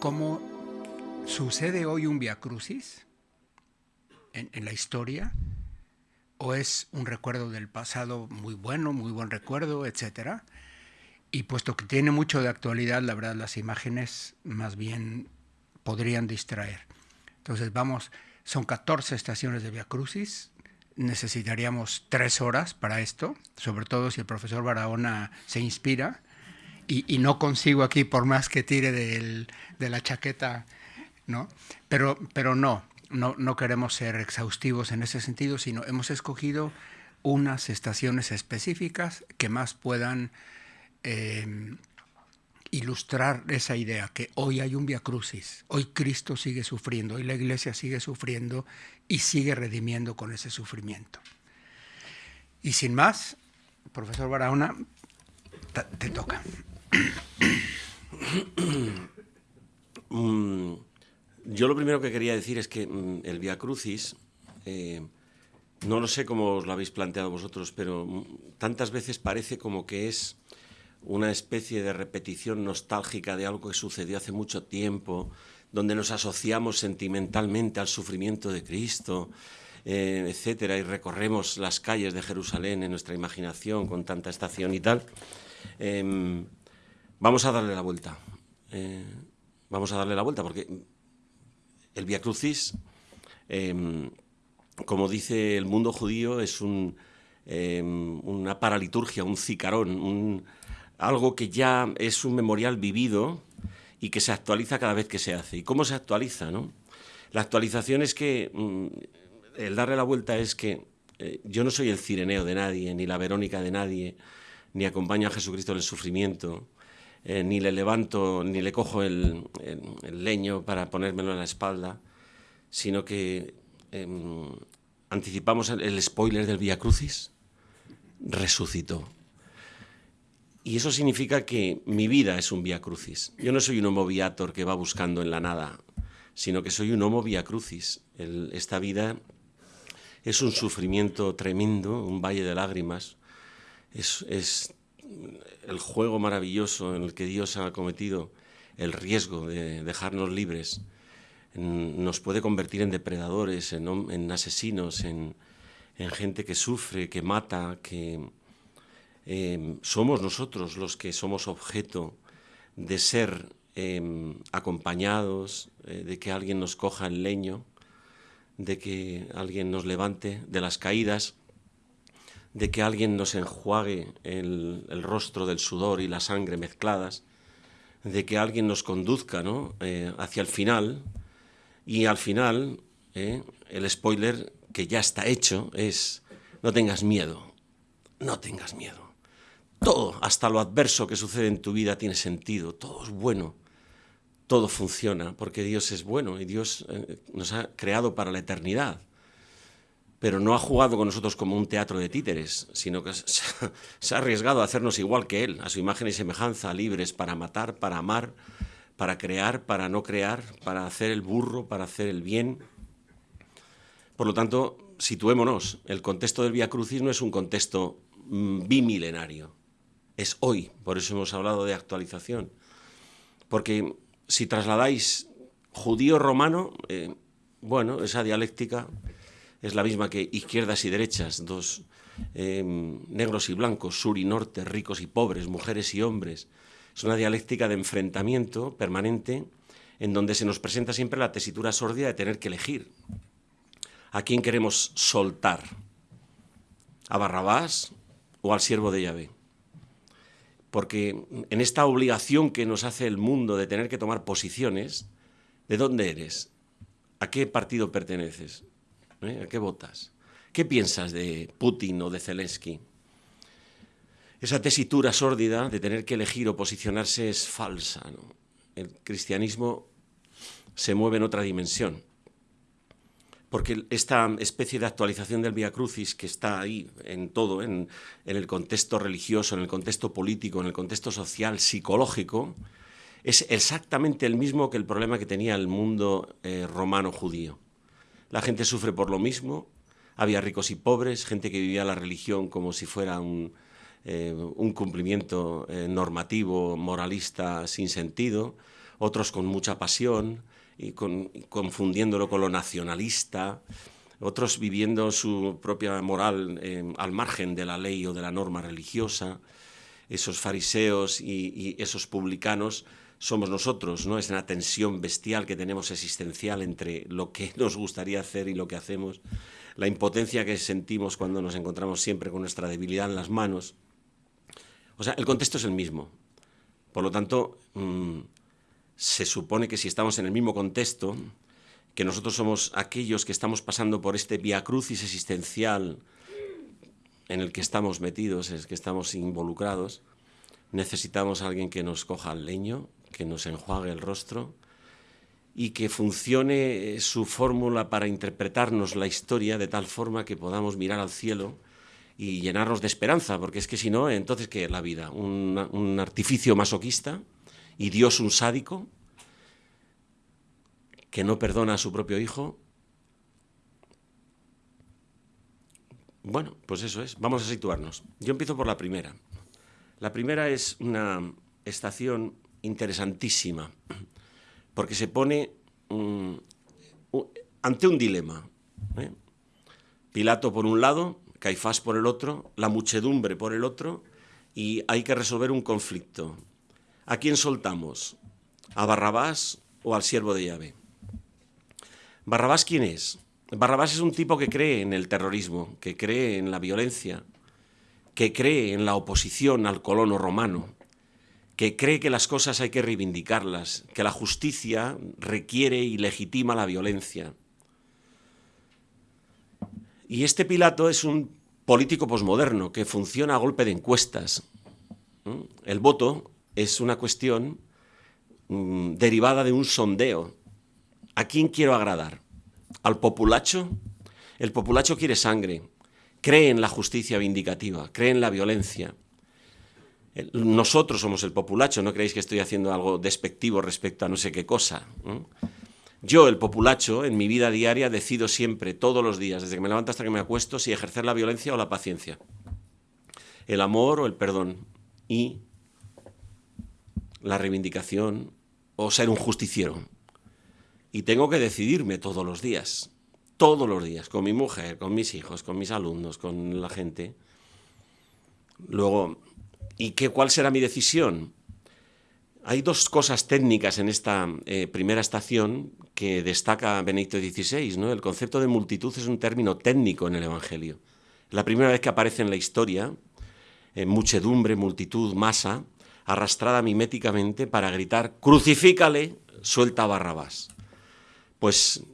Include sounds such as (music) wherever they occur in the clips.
cómo sucede hoy un Via Crucis en, en la historia, o es un recuerdo del pasado muy bueno, muy buen recuerdo, etcétera. Y puesto que tiene mucho de actualidad, la verdad las imágenes más bien podrían distraer. Entonces vamos, son 14 estaciones de Via Crucis, necesitaríamos tres horas para esto, sobre todo si el profesor Barahona se inspira y, no consigo aquí por más que tire de la chaqueta, ¿no? Pero, pero no, no, queremos ser exhaustivos en ese sentido, sino hemos escogido unas estaciones específicas que más puedan eh, ilustrar esa idea, que hoy hay un Via Crucis, hoy Cristo sigue sufriendo, hoy la iglesia sigue sufriendo y sigue redimiendo con ese sufrimiento. Y sin más, profesor Barahona, te toca. (coughs) Mm, yo lo primero que quería decir es que mm, el Via Crucis, eh, no lo sé cómo os lo habéis planteado vosotros, pero mm, tantas veces parece como que es una especie de repetición nostálgica de algo que sucedió hace mucho tiempo, donde nos asociamos sentimentalmente al sufrimiento de Cristo, eh, etcétera, y recorremos las calles de Jerusalén en nuestra imaginación con tanta estación y tal. Em, vamos a darle la vuelta. Eh, vamos a darle la vuelta porque el Via Crucis, em, como dice el mundo judío, es un, em, una paraliturgia, un cicarón, algo que ya es un memorial vivido y que se actualiza cada vez que se hace. ¿Y cómo se actualiza? No? La actualización es que, mm, el darle la vuelta es que eh, yo no soy el cireneo de nadie, ni la Verónica de nadie, ni acompaño a Jesucristo en el sufrimiento, eh, ni le levanto, ni le cojo el, leño para ponérmelo en la espalda, sino que em, anticipamos el, spoiler del Via Crucis, resucitó. Y eso significa que mi vida es un via crucis. Yo no soy un homo viator que va buscando en la nada, sino que soy un homo via crucis. esta vida es un sufrimiento tremendo, un valle de lágrimas. Es, el juego maravilloso en el que Dios ha cometido el riesgo de dejarnos libres. Nos puede convertir en depredadores, en, asesinos, en, en gente que sufre, que mata, que, Em, somos nosotros los que somos objeto de ser em, acompañados, eh, de que alguien nos coja el leño, de que alguien nos levante de las caídas, de que alguien nos enjuague el, rostro del sudor y la sangre mezcladas, de que alguien nos conduzca eh, hacia el final, y al final eh, el spoiler que ya está hecho es no tengas miedo, no tengas miedo. Todo, hasta lo adverso que sucede en tu vida tiene sentido, todo es bueno, todo funciona, porque Dios es bueno y Dios eh, nos ha creado para la eternidad. Pero no ha jugado con nosotros como un teatro de títeres, sino que (laughs) se ha arriesgado a hacernos igual que Él, a su imagen y semejanza, libres para matar, para amar, para crear, para no crear, para hacer el burro, para hacer el bien. Por lo tanto, situémonos, el contexto del Via Crucis no es un contexto mm, bimilenario, es hoy, por eso hemos hablado de actualización. Porque si trasladáis judío-romano, eh, bueno, esa dialéctica es la misma que izquierdas y derechas, dos eh, negros y blancos, sur y norte, ricos y pobres, mujeres y hombres. Es una dialéctica de enfrentamiento permanente en donde se nos presenta siempre la tesitura sordida de tener que elegir. ¿A quién queremos soltar? ¿A Barrabás o al siervo de Yahvé? porque en esta obligación que nos hace el mundo de tener que tomar posiciones, ¿de dónde eres? ¿A qué partido perteneces? ¿Eh? ¿A qué votas? ¿Qué piensas de Putin o de Zelensky? Esa tesitura sórdida de tener que elegir o posicionarse es falsa. El cristianismo se mueve en otra dimensión porque esta especie de actualización del Via Crucis que está ahí en todo, en, el contexto religioso, en el contexto político, en el contexto social, psicológico, es exactamente el mismo que el problema que tenía el mundo eh, romano judío. La gente sufre por lo mismo, había ricos y pobres, gente que vivía la religión como si fuera un, eh, cumplimiento eh, normativo, moralista, sin sentido, otros con mucha pasión y confundiéndolo con lo nacionalista, otros viviendo su propia moral eh, al margen de la ley o de la norma religiosa, esos fariseos y, esos publicanos somos nosotros, ¿no? Es una tensión bestial que tenemos existencial entre lo que (laughs) nos gustaría hacer y lo que hacemos, la impotencia que sentimos cuando nos encontramos siempre con nuestra debilidad en las manos. O sea, el contexto es el mismo. Por lo tanto, mm, se supone que si estamos en el mismo contexto, que nosotros somos aquellos que estamos pasando por este viacrucis existencial en el que estamos metidos, en el que estamos involucrados, necesitamos alguien que nos coja el leño, que nos enjuague el rostro y que funcione su fórmula para interpretarnos la historia de tal forma que podamos mirar al cielo y llenarnos de esperanza, porque es que si no, entonces ¿qué es la vida? ¿Un, un artificio masoquista y Dios un sádico? que no perdona a su propio hijo. Bueno, pues eso es. Vamos a situarnos. Yo empiezo por la primera. La primera es una estación interesantísima, porque se pone mm, ante un dilema. ¿eh? Pilato por un lado, Caifás por el otro, la muchedumbre por el otro, y hay que resolver un conflicto. ¿A quién soltamos? ¿A Barrabás o al siervo de llave? ¿Barrabás quién es? Barrabás es un tipo que cree en el terrorismo, que cree en la violencia, que cree en la oposición al colono romano, que cree que las cosas hay que reivindicarlas, que la justicia requiere y legitima la violencia. Y este Pilato es un político posmoderno que funciona a golpe de encuestas. El voto es una cuestión mm, derivada de un sondeo ¿A quién quiero agradar? ¿Al populacho? El populacho quiere sangre, cree en la justicia vindicativa, cree en la violencia. Nosotros somos el populacho, no creéis que estoy haciendo algo despectivo respecto a no sé qué cosa. Yo, el populacho, en mi vida diaria decido siempre, todos los días, desde que me levanto hasta que me acuesto, si ejercer la violencia o la paciencia, el amor o el perdón, y la reivindicación o ser un justiciero y tengo que decidirme todos los días, todos los días, con mi mujer, con mis hijos, con mis alumnos, con la gente. Luego, ¿y qué, cuál será mi decisión? Hay dos cosas técnicas en esta eh, primera estación que destaca Benedicto XVI. ¿no? El concepto de multitud es un término técnico en el Evangelio. La primera vez que aparece en la historia, en muchedumbre, multitud, masa, arrastrada miméticamente para gritar, crucifícale, suelta Barrabás. Pues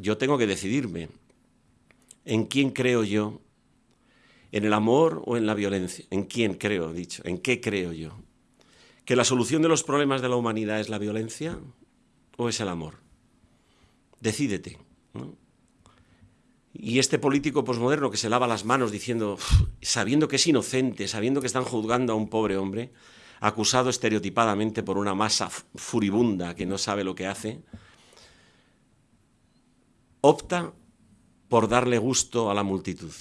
yo tengo que decidirme en quién creo yo, en el amor o en la violencia. ¿En quién creo, dicho? ¿En qué creo yo? ¿Que la solución de los problemas de la humanidad es la violencia o es el amor? Decídete. Y este político posmoderno que se lava las manos diciendo, sabiendo que es inocente, sabiendo que están juzgando a un pobre hombre, acusado estereotipadamente por una masa furibunda que no sabe lo que hace, opta por darle gusto a la multitud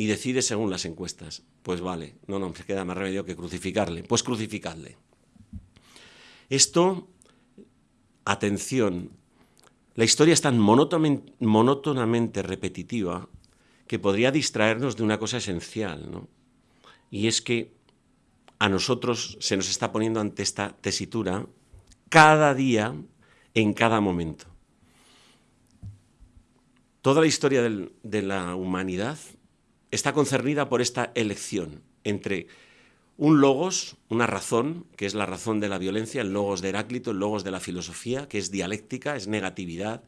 y decide según las encuestas. Pues vale, no, no, queda más remedio que crucificarle. Pues crucificarle. Esto, atención, la historia es tan monótonamente repetitiva que podría distraernos de una cosa esencial, ¿no? Y es que a nosotros se nos está poniendo ante esta tesitura cada día, en cada momento. Toda la historia de la humanidad está concernida por esta elección entre un logos, una razón, que es la razón de la violencia, el logos de Heráclito, el logos de la filosofía, que es dialéctica, es negatividad,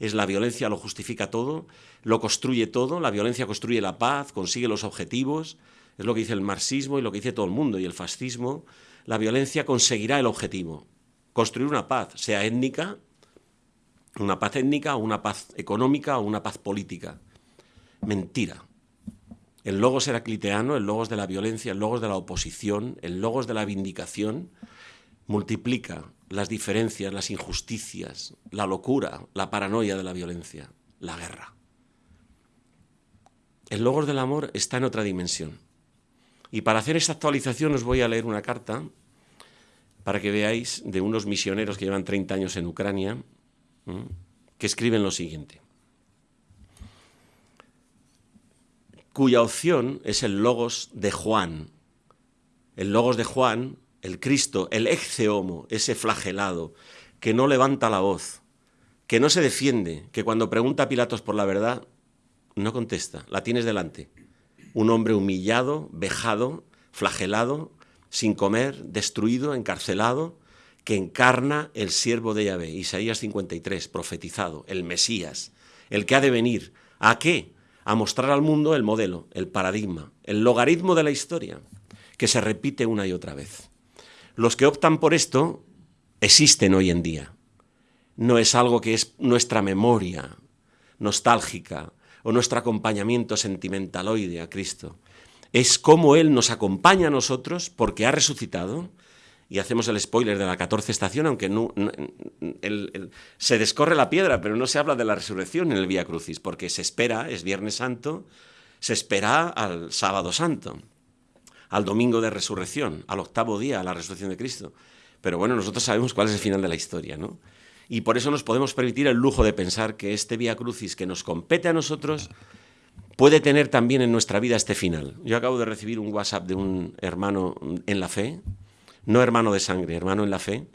es la violencia, lo justifica todo, lo construye todo, la violencia construye la paz, consigue los objetivos, es lo que dice el marxismo y lo que dice todo el mundo, y el fascismo, la violencia conseguirá el objetivo, construir una paz, sea étnica, una paz étnica, una paz económica o una paz política. Mentira. El logos heracliteano, el logos de la violencia, el logos de la oposición, el logos de la vindicación, multiplica las diferencias, las injusticias, la locura, la paranoia de la violencia, la guerra. El logos del amor está en otra dimensión. Y para hacer esta actualización os voy a leer una carta para que veáis de unos misioneros que llevan 30 años en Ucrania, que escriben lo siguiente. Cuya opción es el logos de Juan. El logos de Juan, el Cristo, el ex homo, ese flagelado, que no levanta la voz, que no se defiende, que cuando pregunta a Pilatos por la verdad, no contesta, la tienes delante. Un hombre humillado, vejado, flagelado, sin comer, destruido, encarcelado, que encarna el siervo de Yahvé, Isaías 53, profetizado, el Mesías, el que ha de venir. ¿A qué? A mostrar al mundo el modelo, el paradigma, el logaritmo de la historia, que se repite una y otra vez. Los que optan por esto existen hoy en día no es algo que es nuestra memoria nostálgica o nuestro acompañamiento sentimentaloide a Cristo. Es como Él nos acompaña a nosotros porque ha resucitado, y hacemos el spoiler de la 14 estación, aunque no, se descorre la piedra, pero no se habla de la resurrección en el Vía Crucis, porque se espera, es Viernes Santo, se espera al Sábado Santo, al Domingo de Resurrección, al octavo día, a la resurrección de Cristo. Pero bueno, nosotros sabemos cuál es el final de la historia, ¿no? y por eso nos podemos permitir el lujo de pensar que este Vía Crucis que nos compete a nosotros puede tener también en nuestra vida este final. Yo acabo de recibir un WhatsApp de un hermano en la fe, no hermano de sangre, hermano en la fe,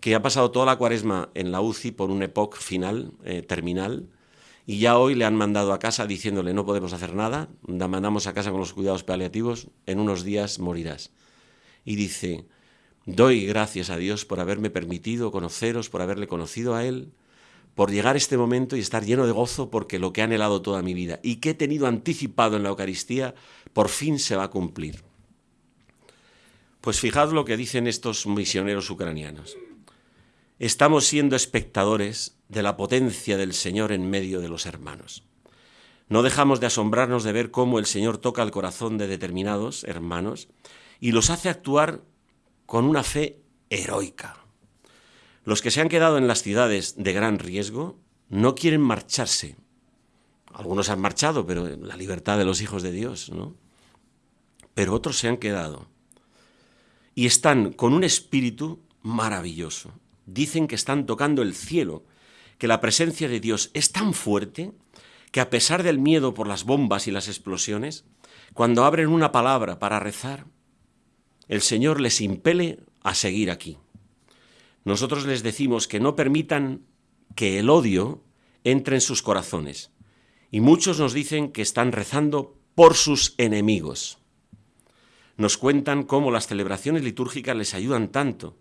que ha pasado toda la cuaresma en la UCI por un EPOC final, eh, terminal, y ya hoy le han mandado a casa diciéndole no podemos hacer nada, la mandamos a casa con los cuidados paliativos, en unos días morirás. Y dice, Doy gracias a Dios por haberme permitido conoceros, por haberle conocido a Él, por llegar a este momento y estar lleno de gozo porque lo que he anhelado toda mi vida y que he tenido anticipado en la Eucaristía, por fin se va a cumplir. Pues fijad lo que dicen estos misioneros ucranianos. Estamos siendo espectadores de la potencia del Señor en medio de los hermanos. No dejamos de asombrarnos de ver cómo el Señor toca el corazón de determinados hermanos y los hace actuar con una fe heroica. Los que se han quedado en las ciudades de gran riesgo no quieren marcharse. Algunos han marchado, pero la libertad de los hijos de Dios, ¿no? Pero otros se han quedado. Y están con un espíritu maravilloso. Dicen que están tocando el cielo, que la presencia de Dios es tan fuerte que a pesar del miedo por las bombas y las explosiones, cuando abren una palabra para rezar, el Señor les impele a seguir aquí. Nosotros les decimos que no permitan que el odio entre en sus corazones. Y muchos nos dicen que están rezando por sus enemigos. Nos cuentan cómo las celebraciones litúrgicas les ayudan tanto.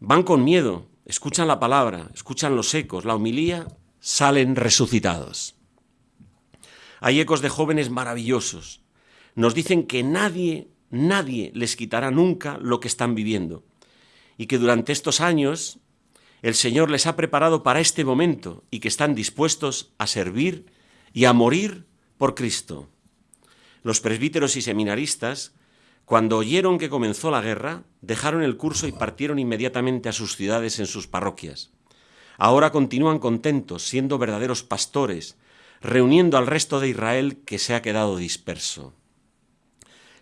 Van con miedo, escuchan la palabra, escuchan los ecos, la humilía, salen resucitados. Hay ecos de jóvenes maravillosos. Nos dicen que nadie nadie les quitará nunca lo que están viviendo. Y que durante estos años el Señor les ha preparado para este momento y que están dispuestos a servir y a morir por Cristo. Los presbíteros y seminaristas, cuando oyeron que comenzó la guerra, dejaron el curso y partieron inmediatamente a sus ciudades en sus parroquias. Ahora continúan contentos, siendo verdaderos pastores, reuniendo al resto de Israel que se ha quedado disperso.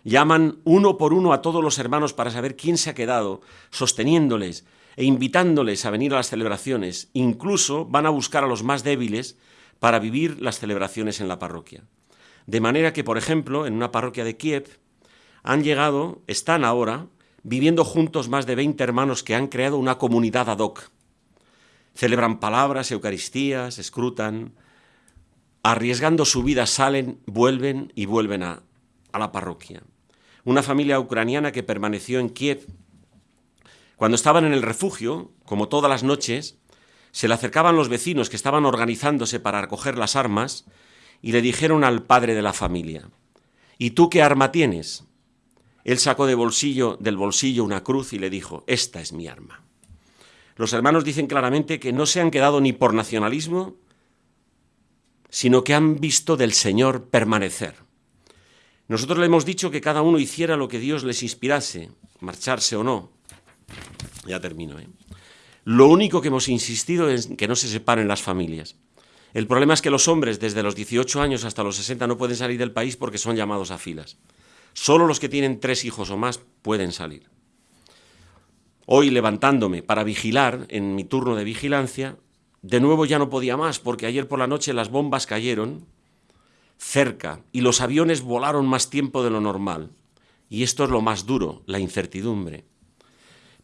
Llaman uno por uno a todos los hermanos para saber quién se ha quedado, sosteniéndoles e invitándoles a venir a las celebraciones. Incluso van a buscar a los más débiles para vivir las celebraciones en la parroquia. De manera que, por ejemplo, en una parroquia de Kiev han llegado, están ahora, viviendo juntos más de 20 hermanos que han creado una comunidad ad hoc. Celebran palabras, Eucaristías, escrutan, arriesgando su vida salen, vuelven y vuelven a, a la parroquia una familia ucraniana que permaneció en Kiev. Cuando estaban en el refugio, como todas las noches, se le acercaban los vecinos que estaban organizándose para recoger las armas y le dijeron al padre de la familia, ¿Y tú qué arma tienes? Él sacó de bolsillo, del bolsillo una cruz y le dijo, esta es mi arma. Los hermanos dicen claramente que no se han quedado ni por nacionalismo, sino que han visto del Señor permanecer. Nosotros le hemos dicho que cada uno hiciera lo que Dios les inspirase, marcharse o no. Ya termino. ¿eh? Lo único que hemos insistido es que no se separen las familias. El problema es que los hombres desde los 18 años hasta los 60 no pueden salir del país porque son llamados a filas. Solo los que tienen tres hijos o más pueden salir. Hoy levantándome para vigilar en mi turno de vigilancia, de nuevo ya no podía más porque ayer por la noche las bombas cayeron cerca y los aviones volaron más tiempo de lo normal. Y esto es lo más duro, la incertidumbre.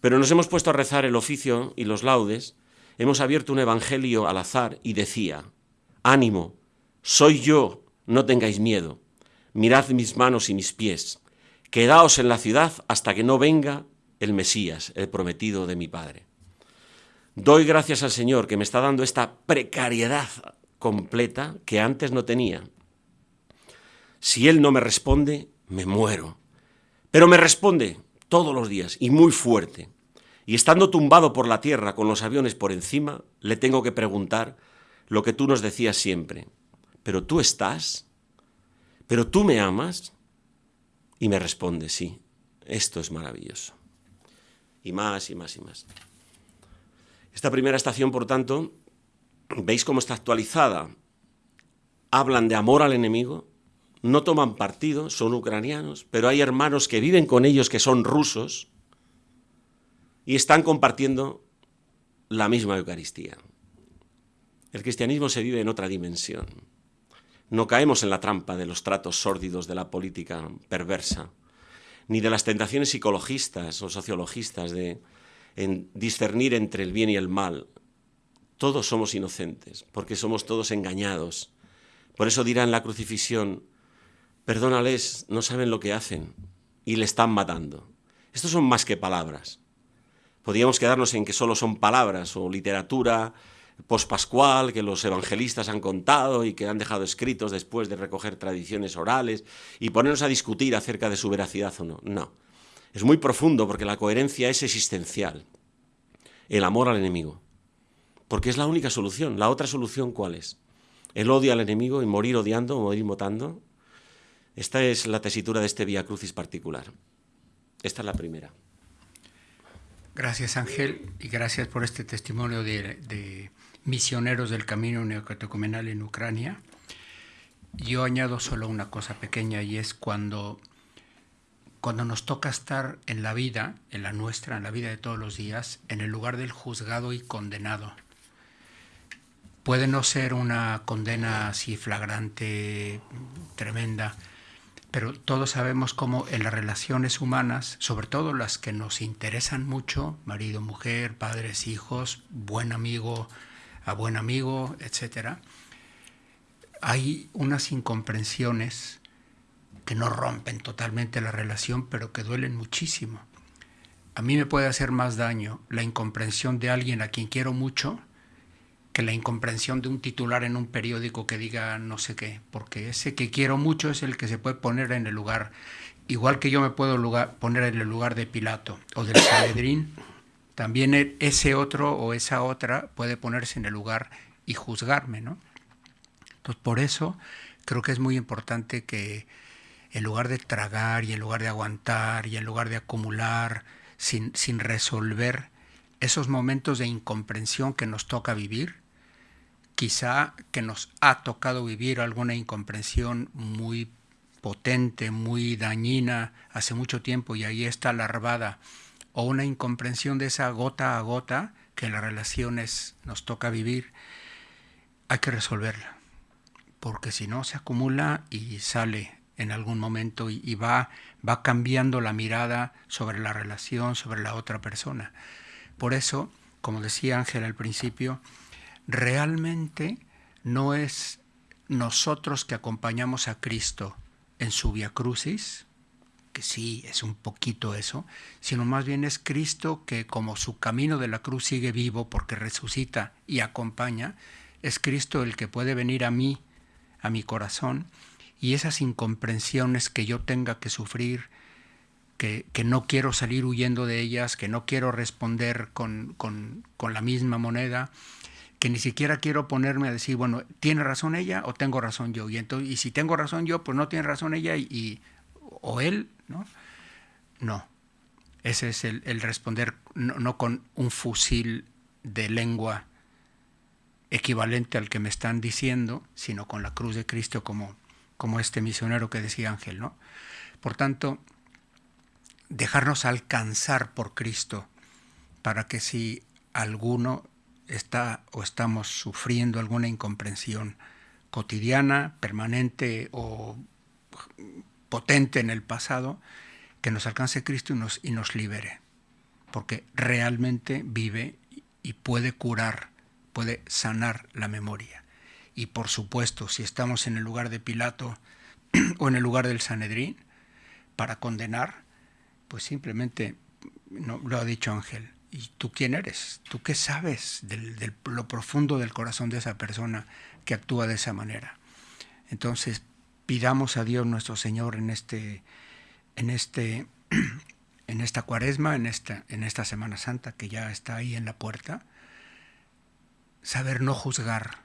Pero nos hemos puesto a rezar el oficio y los laudes, hemos abierto un evangelio al azar y decía, ánimo, soy yo, no tengáis miedo, mirad mis manos y mis pies, quedaos en la ciudad hasta que no venga el Mesías, el prometido de mi Padre. Doy gracias al Señor que me está dando esta precariedad completa que antes no tenía. Si Él no me responde, me muero. Pero me responde todos los días y muy fuerte. Y estando tumbado por la tierra con los aviones por encima, le tengo que preguntar lo que tú nos decías siempre. ¿Pero tú estás? ¿Pero tú me amas? Y me responde, sí, esto es maravilloso. Y más y más y más. Esta primera estación, por tanto, veis cómo está actualizada. Hablan de amor al enemigo, no toman partido, son ucranianos, pero hay hermanos que viven con ellos que son rusos y están compartiendo la misma Eucaristía. El cristianismo se vive en otra dimensión. No caemos en la trampa de los tratos sórdidos de la política perversa, ni de las tentaciones psicologistas o sociologistas de en discernir entre el bien y el mal. Todos somos inocentes, porque somos todos engañados. Por eso dirán la crucifixión, perdónales, no saben lo que hacen, y le están matando. Estos son más que palabras. Podríamos quedarnos en que solo son palabras o literatura pospascual que los evangelistas han contado y que han dejado escritos después de recoger tradiciones orales y ponernos a discutir acerca de su veracidad o no. No es muy profundo porque la coherencia es existencial. El amor al enemigo. Porque es la única solución. ¿La otra solución cuál es? El odio al enemigo y morir odiando o morir motando. Esta es la tesitura de este Vía Crucis particular. Esta es la primera. Gracias Ángel y gracias por este testimonio de misioneros del camino neocatecumenal en Ucrania. Yo añado solo una cosa pequeña y es cuando cuando nos toca estar en la vida, en la nuestra, en la vida de todos los días, en el lugar del juzgado y condenado. Puede no ser una condena así flagrante, tremenda, pero todos sabemos cómo en las relaciones humanas, sobre todo las que nos interesan mucho, marido, mujer, padres, hijos, buen amigo, a buen amigo, etc., hay unas incomprensiones que no rompen totalmente la relación, pero que duelen muchísimo. A mí me puede hacer más daño la incomprensión de alguien a quien quiero mucho que la incomprensión de un titular en un periódico que diga no sé qué, porque ese que quiero mucho es el que se puede poner en el lugar, igual que yo me puedo poner en el lugar de Pilato o del Sanedrín, también e, ese otro o esa otra puede ponerse en el lugar y juzgarme, ¿no? Entonces, por eso creo que es muy importante que en lugar de tragar y en lugar de aguantar y en lugar de acumular sin, sin resolver esos momentos de incomprensión que nos toca vivir, quizá que nos ha tocado vivir alguna incomprensión muy potente, muy dañina hace mucho tiempo y ahí está larvada, o una incomprensión de esa gota a gota que en las relaciones nos toca vivir, hay que resolverla, porque si no se acumula y sale en algún momento y, va, va cambiando la mirada sobre la relación, sobre la otra persona. Por eso, como decía Ángel al principio, realmente no es nosotros que acompañamos a Cristo en su via crucis, que sí es un poquito eso, sino más bien es Cristo que como su camino de la cruz sigue vivo porque resucita y acompaña, es Cristo el que puede venir a mí, a mi corazón, y esas incomprensiones que yo tenga que sufrir, que, no quiero salir huyendo de ellas, que no quiero responder con, la misma moneda, que ni siquiera quiero ponerme a decir, bueno, ¿tiene razón ella o tengo razón yo? Y, entonces, y si tengo razón yo, pues no tiene razón ella y, o él, ¿no? Ese es el, responder no, no, con un fusil de lengua equivalente al que me están diciendo, sino con la cruz de Cristo como como este misionero que decía Ángel, ¿no? Por tanto, dejarnos alcanzar por Cristo para que si alguno está o estamos sufriendo alguna incomprensión cotidiana, permanente o potente en el pasado, que nos alcance Cristo y nos, y nos libere, porque realmente vive y puede curar, puede sanar la memoria. Y por supuesto, si estamos en el lugar de Pilato (clears throat) o en el lugar del Sanedrín para condenar, pues simplemente, no, lo ha dicho Ángel, ¿y tú quién eres? ¿Tú qué sabes de lo profundo del corazón de esa persona que actúa de esa manera? Entonces, pidamos a Dios nuestro Señor en este, en este, (clears throat) en esta cuaresma, en esta, en esta Semana Santa que ya está ahí en la puerta, saber no juzgar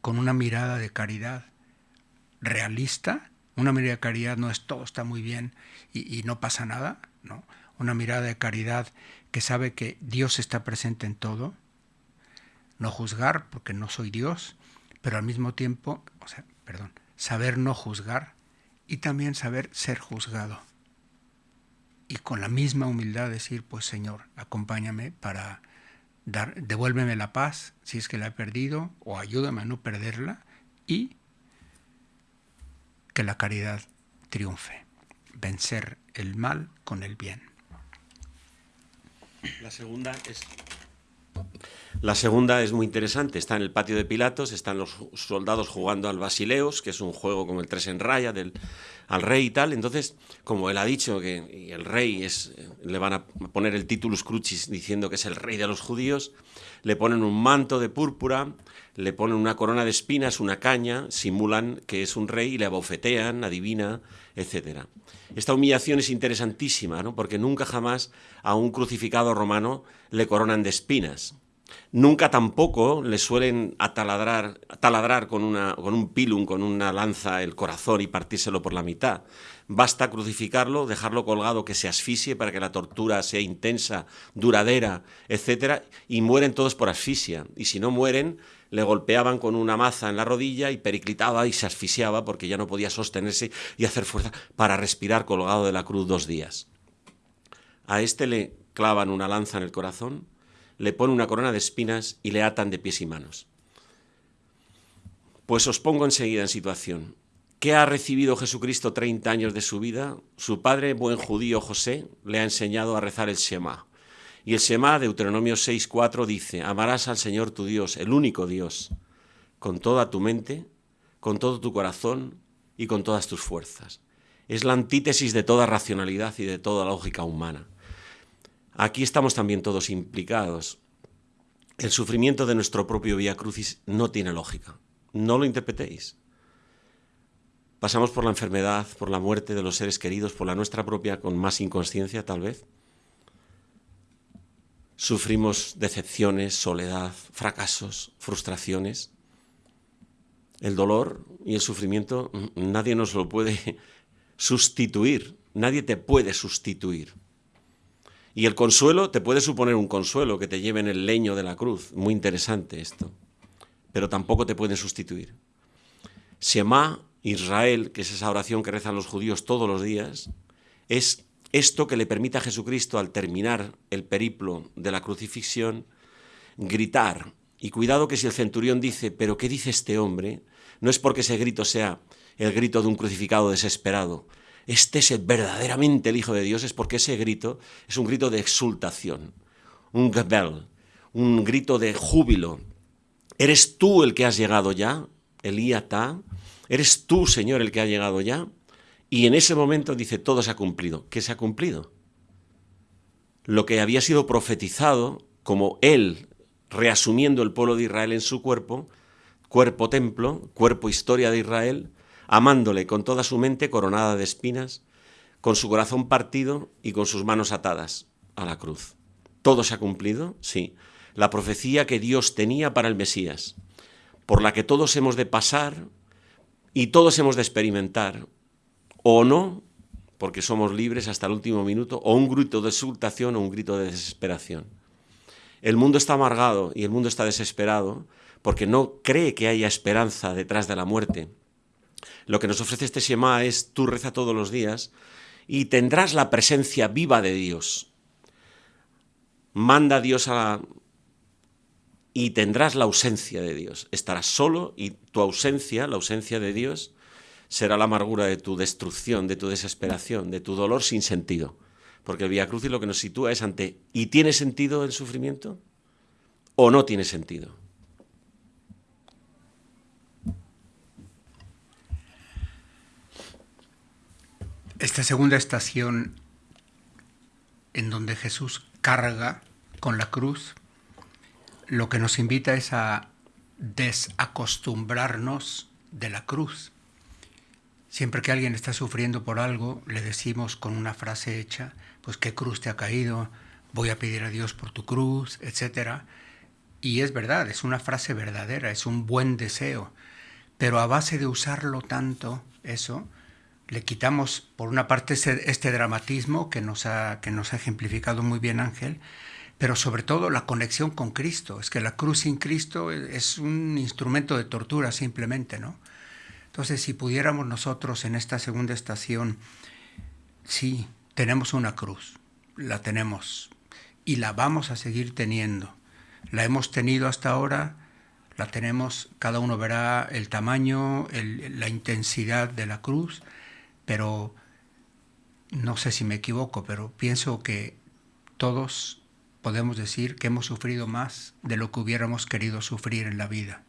con una mirada de caridad realista, una mirada de caridad no es todo está muy bien y, y no pasa nada, ¿no? Una mirada de caridad que sabe que Dios está presente en todo, no juzgar porque no soy Dios, pero al mismo tiempo, perdón, saber no juzgar y también saber ser juzgado. Y con la misma humildad decir, pues Señor, acompáñame para dar, devuélveme la paz si es que la he perdido, o ayúdame a no perderla, y que la caridad triunfe, vencer el mal con el bien. La segunda es la segunda es muy interesante, está en el patio de Pilatos, están los soldados jugando al Basileos, que es un juego como el tres en raya del al rey y tal. Entonces, como él ha dicho que el rey es le van a poner el titulus crucis diciendo que es el rey de los judíos, le ponen un manto de púrpura, le ponen una corona de espinas, una caña, simulan que es un rey y le abofetean, adivina, etcétera. Esta humillación es interesantísima, ¿no? porque nunca jamás a un crucificado romano le coronan de espinas. Nunca tampoco le suelen ataladrar, taladrar con, una, con un pilum, con una lanza, el corazón y partírselo por la mitad. Basta crucificarlo, dejarlo colgado, que se asfixie para que la tortura sea intensa, duradera, etc. Y mueren todos por asfixia. Y si no mueren, le golpeaban con una maza en la rodilla y periclitaba y se asfixiaba porque ya no podía sostenerse y hacer fuerza para respirar colgado de la cruz dos días. A este le clavan una lanza en el corazón, le ponen una corona de espinas y le atan de pies y manos. Pues os pongo enseguida en situación. ¿Qué ha recibido Jesucristo 30 años de su vida? Su padre, buen judío José, le ha enseñado a rezar el Shema. Y el Shema, Deuteronomio 6.4, dice, amarás al Señor tu Dios, el único Dios, con toda tu mente, con todo tu corazón y con todas tus fuerzas. Es la antítesis de toda racionalidad y de toda lógica humana. Aquí estamos también todos implicados. El sufrimiento de nuestro propio Vía Crucis no tiene lógica. No lo interpretéis. Pasamos por la enfermedad, por la muerte de los seres queridos, por la nuestra propia con más inconsciencia tal vez. Sufrimos decepciones, soledad, fracasos, frustraciones. El dolor y el sufrimiento nadie nos lo puede (laughs) sustituir, nadie te puede sustituir. Y el consuelo te puede suponer un consuelo que te lleve en el leño de la cruz. Muy interesante esto. Pero tampoco te pueden sustituir. Shema Israel, que es esa oración que rezan los judíos todos los días, es esto que le permite a Jesucristo al terminar el periplo de la crucifixión gritar. Y cuidado que si el centurión dice, pero ¿qué dice este hombre? No es porque ese grito sea el grito de un crucificado desesperado, este es verdaderamente el Hijo de Dios, es porque ese grito es un grito de exultación, un gebel, un grito de júbilo. ¿Eres tú el que has llegado ya, Elíata? ¿Eres tú, Señor, el que ha llegado ya? Y en ese momento dice, todo se ha cumplido. ¿Qué se ha cumplido? Lo que había sido profetizado como él, reasumiendo el pueblo de Israel en su cuerpo, cuerpo templo, cuerpo historia de Israel, amándole con toda su mente coronada de espinas, con su corazón partido y con sus manos atadas a la cruz. ¿Todo se ha cumplido? Sí. La profecía que Dios tenía para el Mesías, por la que todos hemos de pasar y todos hemos de experimentar, o no, porque somos libres hasta el último minuto, o un grito de exultación o un grito de desesperación. El mundo está amargado y el mundo está desesperado porque no cree que haya esperanza detrás de la muerte lo que nos ofrece este Shema es tú reza todos los días y tendrás la presencia viva de Dios. manda a Dios a y tendrás la ausencia de Dios. Estarás solo y tu ausencia, la ausencia de Dios, será la amargura de tu destrucción, de tu desesperación, de tu dolor sin sentido. Porque el Via Crucis lo que nos sitúa es ante ¿y tiene sentido el sufrimiento? ¿O no tiene sentido? Esta segunda estación en donde Jesús carga con la cruz, lo que nos invita es a desacostumbrarnos de la cruz. Siempre que alguien está sufriendo por algo, le decimos con una frase hecha, pues qué cruz te ha caído, voy a pedir a Dios por tu cruz, etc. Y es verdad, es una frase verdadera, es un buen deseo. Pero a base de usarlo tanto, eso, le quitamos por una parte este, dramatismo que nos, ha, que nos ha ejemplificado muy bien Ángel, pero sobre todo la conexión con Cristo. Es que la cruz sin Cristo es un instrumento de tortura simplemente, ¿no? Entonces, si pudiéramos nosotros en esta segunda estación, sí, tenemos una cruz, la tenemos y la vamos a seguir teniendo. La hemos tenido hasta ahora, la tenemos, cada uno verá el tamaño, la intensidad de la cruz, pero no sé si me equivoco, pero pienso que todos podemos decir que hemos sufrido más de lo que hubiéramos querido sufrir en la vida.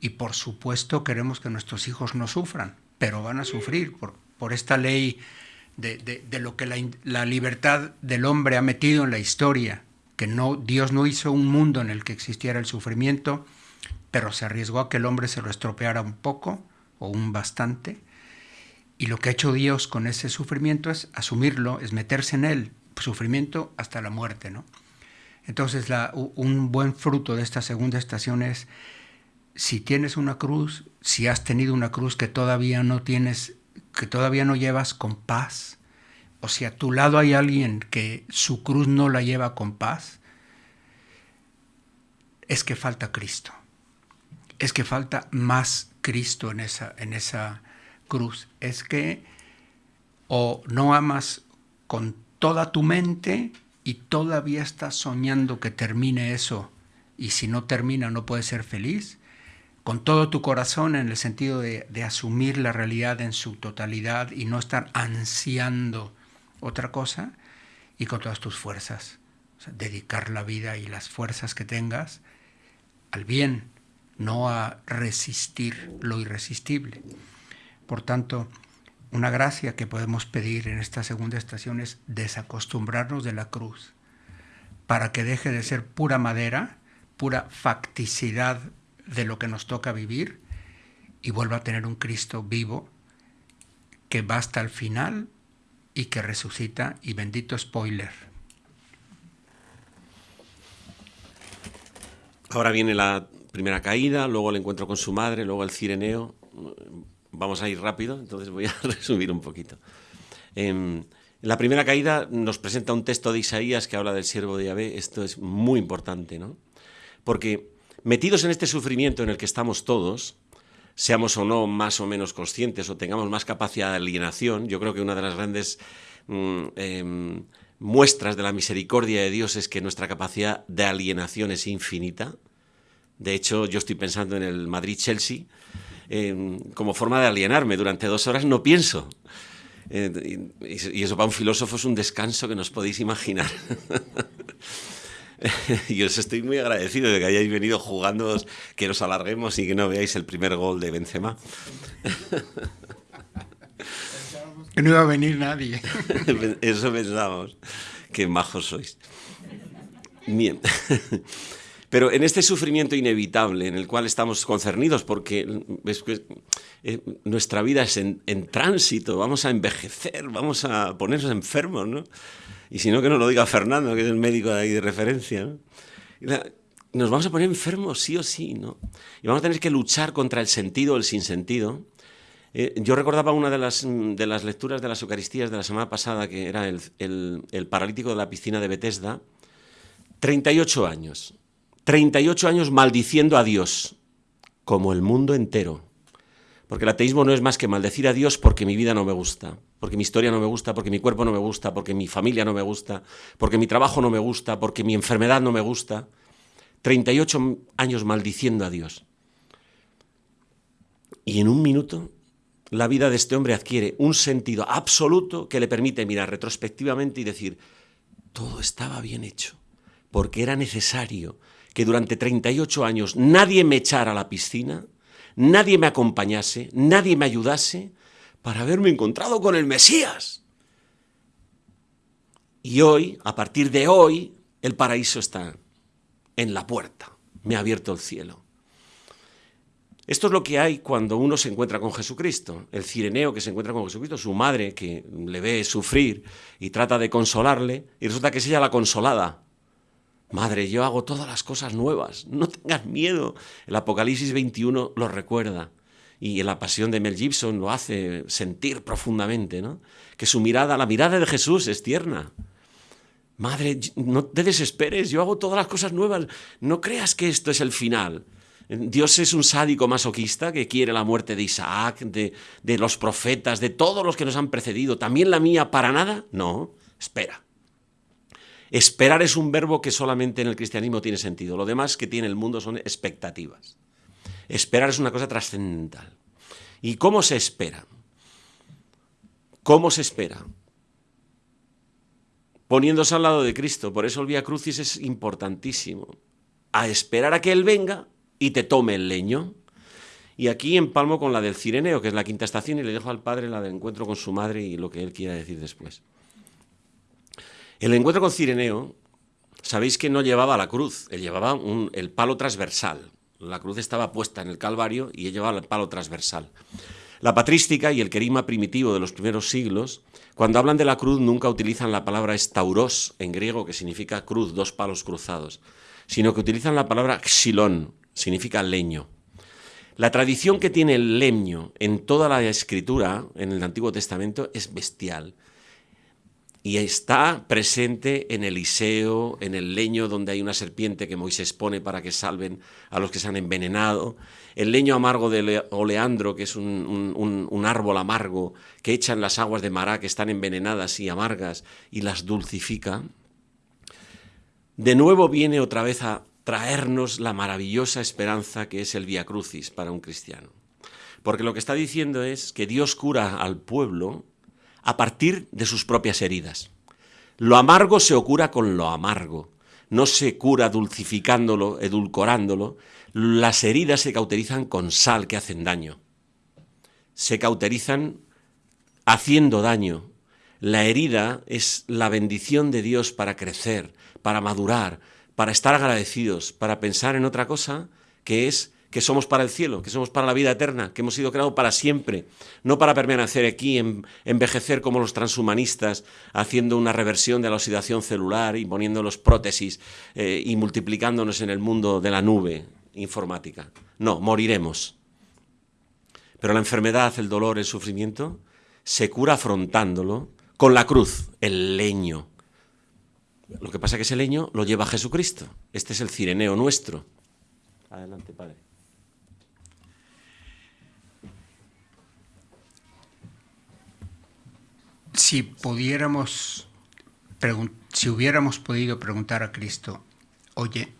Y por supuesto queremos que nuestros hijos no sufran, pero van a sufrir por, por esta ley de, de, lo que la, la, libertad del hombre ha metido en la historia, que no, Dios no hizo un mundo en el que existiera el sufrimiento, pero se arriesgó a que el hombre se lo estropeara un poco o un bastante, y lo que ha hecho Dios con ese sufrimiento es asumirlo, es meterse en él, sufrimiento hasta la muerte. ¿no? Entonces, un buen fruto de esta segunda estación es, si tienes una cruz, si has tenido una cruz que todavía no tienes, que todavía no llevas con paz, o si a tu lado hay alguien que su cruz no la lleva con paz, es que falta Cristo. Es que falta más Cristo en esa, en esa cruz es que o no amas con toda tu mente y todavía estás soñando que termine eso y si no termina no puedes ser feliz, con todo tu corazón en el sentido de, asumir la realidad en su totalidad y no estar ansiando otra cosa y con todas tus fuerzas, dedicar la vida y las fuerzas que tengas al bien, no a resistir lo irresistible. Por tanto, una gracia que podemos pedir en esta segunda estación es desacostumbrarnos de la cruz para que deje de ser pura madera, pura facticidad de lo que nos toca vivir y vuelva a tener un Cristo vivo que va hasta el final y que resucita y bendito spoiler. Ahora viene la primera caída, luego el encuentro con su madre, luego el cireneo vamos a ir rápido, entonces voy a (laughs) resumir un poquito. en la primera caída nos presenta un texto de Isaías que habla del siervo de Yahvé. Esto es muy importante, ¿no? Porque metidos en este sufrimiento en el que estamos todos, seamos o no más o menos conscientes o tengamos más capacidad de alienación, yo creo que una de las grandes mm, em, muestras de la misericordia de Dios es que nuestra capacidad de alienación es infinita. De hecho, yo estoy pensando en el Madrid-Chelsea como forma de alienarme. Durante dos horas no pienso. Eh, y, eso para un filósofo es un descanso que nos podéis imaginar. (laughs) (laughs) y os estoy muy agradecido de que hayáis venido jugando, que nos alarguemos y que no veáis el primer gol de Benzema. (laughs) que no iba a venir nadie. (laughs) Eso pensamos. Qué majos sois. Bien. Pero en este sufrimiento inevitable en el cual estamos concernidos, porque eh, nuestra vida es en, tránsito, vamos a envejecer, vamos a ponernos enfermos, ¿no? Y si no, que nos lo diga Fernando, que es el médico de ahí de referencia, ¿no? nos vamos a poner enfermos sí o sí, ¿no? Y vamos a tener que luchar contra el sentido o el sinsentido. Eh, yo recordaba una de las, de las lecturas de las Eucaristías de la semana pasada, que era el, el, el paralítico de la piscina de Bethesda, 38 años. 38 años maldiciendo a Dios, como el mundo entero. Porque el ateísmo no es más que maldecir a Dios porque mi vida no me gusta. Porque mi historia no me gusta, porque mi cuerpo no me gusta, porque mi familia no me gusta, porque mi trabajo no me gusta, porque mi enfermedad no me gusta. 38 años maldiciendo a Dios. Y en un minuto la vida de este hombre adquiere un sentido absoluto que le permite mirar retrospectivamente y decir, todo estaba bien hecho, porque era necesario que durante 38 años nadie me echara a la piscina, nadie me acompañase, nadie me ayudase para haberme encontrado con el Mesías. Y hoy, a partir de hoy, el paraíso está en la puerta, me ha abierto el cielo. Esto es lo que hay cuando uno se encuentra con Jesucristo. El cireneo que se encuentra con Jesucristo, su madre que le ve sufrir y trata de consolarle, y resulta que es ella la consolada. Madre, yo hago todas las cosas nuevas, no tengas miedo. El Apocalipsis 21 lo recuerda. Y la pasión de Mel Gibson lo hace sentir profundamente, ¿no? Que su mirada, la mirada de Jesús es tierna. Madre, no te desesperes, yo hago todas las cosas nuevas. No creas que esto es el final. Dios es un sádico masoquista que quiere la muerte de Isaac, de, de, los profetas, de todos los que nos han precedido. ¿También la mía para nada? No, espera. Esperar es un verbo que solamente en el cristianismo tiene sentido. Lo demás que tiene el mundo son expectativas. Esperar es una cosa trascendental. ¿Y cómo se espera? ¿Cómo se espera? Poniéndose al lado de Cristo. Por eso el Vía Crucis es importantísimo. A esperar a que Él venga y te tome el leño. Y aquí empalmo con la del Cireneo, que es la quinta estación, y le dejo al padre la del encuentro con su madre y lo que él quiera decir después. El encuentro con Cireneo, sabéis que no llevaba la cruz, él llevaba el palo transversal. La cruz estaba puesta en el Calvario y llevaba el palo transversal. La patrística y el querima primitivo de los primeros siglos, cuando hablan de la cruz nunca utilizan la palabra estauros en griego, que significa cruz, dos palos cruzados, sino que utilizan la palabra xilón, significa leño. La tradición que tiene el leño en toda la escritura, en el Antiguo Testamento, es bestial. Y está presente en Eliseo, en el leño donde hay una serpiente que Moisés pone para que salven a los que se han envenenado, el leño amargo de oleandro, que es un, árbol amargo que echan las aguas de Mará, que están envenenadas y amargas, y las dulcifica. De nuevo viene otra vez a traernos la maravillosa esperanza que es el Via Crucis para un cristiano. Porque lo que está diciendo es que Dios cura al pueblo a partir de sus propias heridas. Lo amargo se cura con lo amargo, no se cura dulcificándolo, edulcorándolo. Las heridas se cauterizan con sal que hacen daño. Se cauterizan haciendo daño. La herida es la bendición de Dios para crecer, para madurar, para estar agradecidos, para pensar en otra cosa, que es que somos para el cielo, que somos para la vida eterna, que hemos sido creados para siempre, no para permanecer aquí, en, envejecer como los transhumanistas, haciendo una reversión de la oxidación celular y poniendo los prótesis eh, y multiplicándonos en el mundo de la nube informática. No, moriremos. Pero la enfermedad, el dolor, el sufrimiento, se cura afrontándolo con la cruz, el leño, lo que pasa es que ese leño lo lleva Jesucristo. Este es el cireneo nuestro. Adelante, Padre. Si pudiéramos, si hubiéramos podido preguntar a Cristo, oye,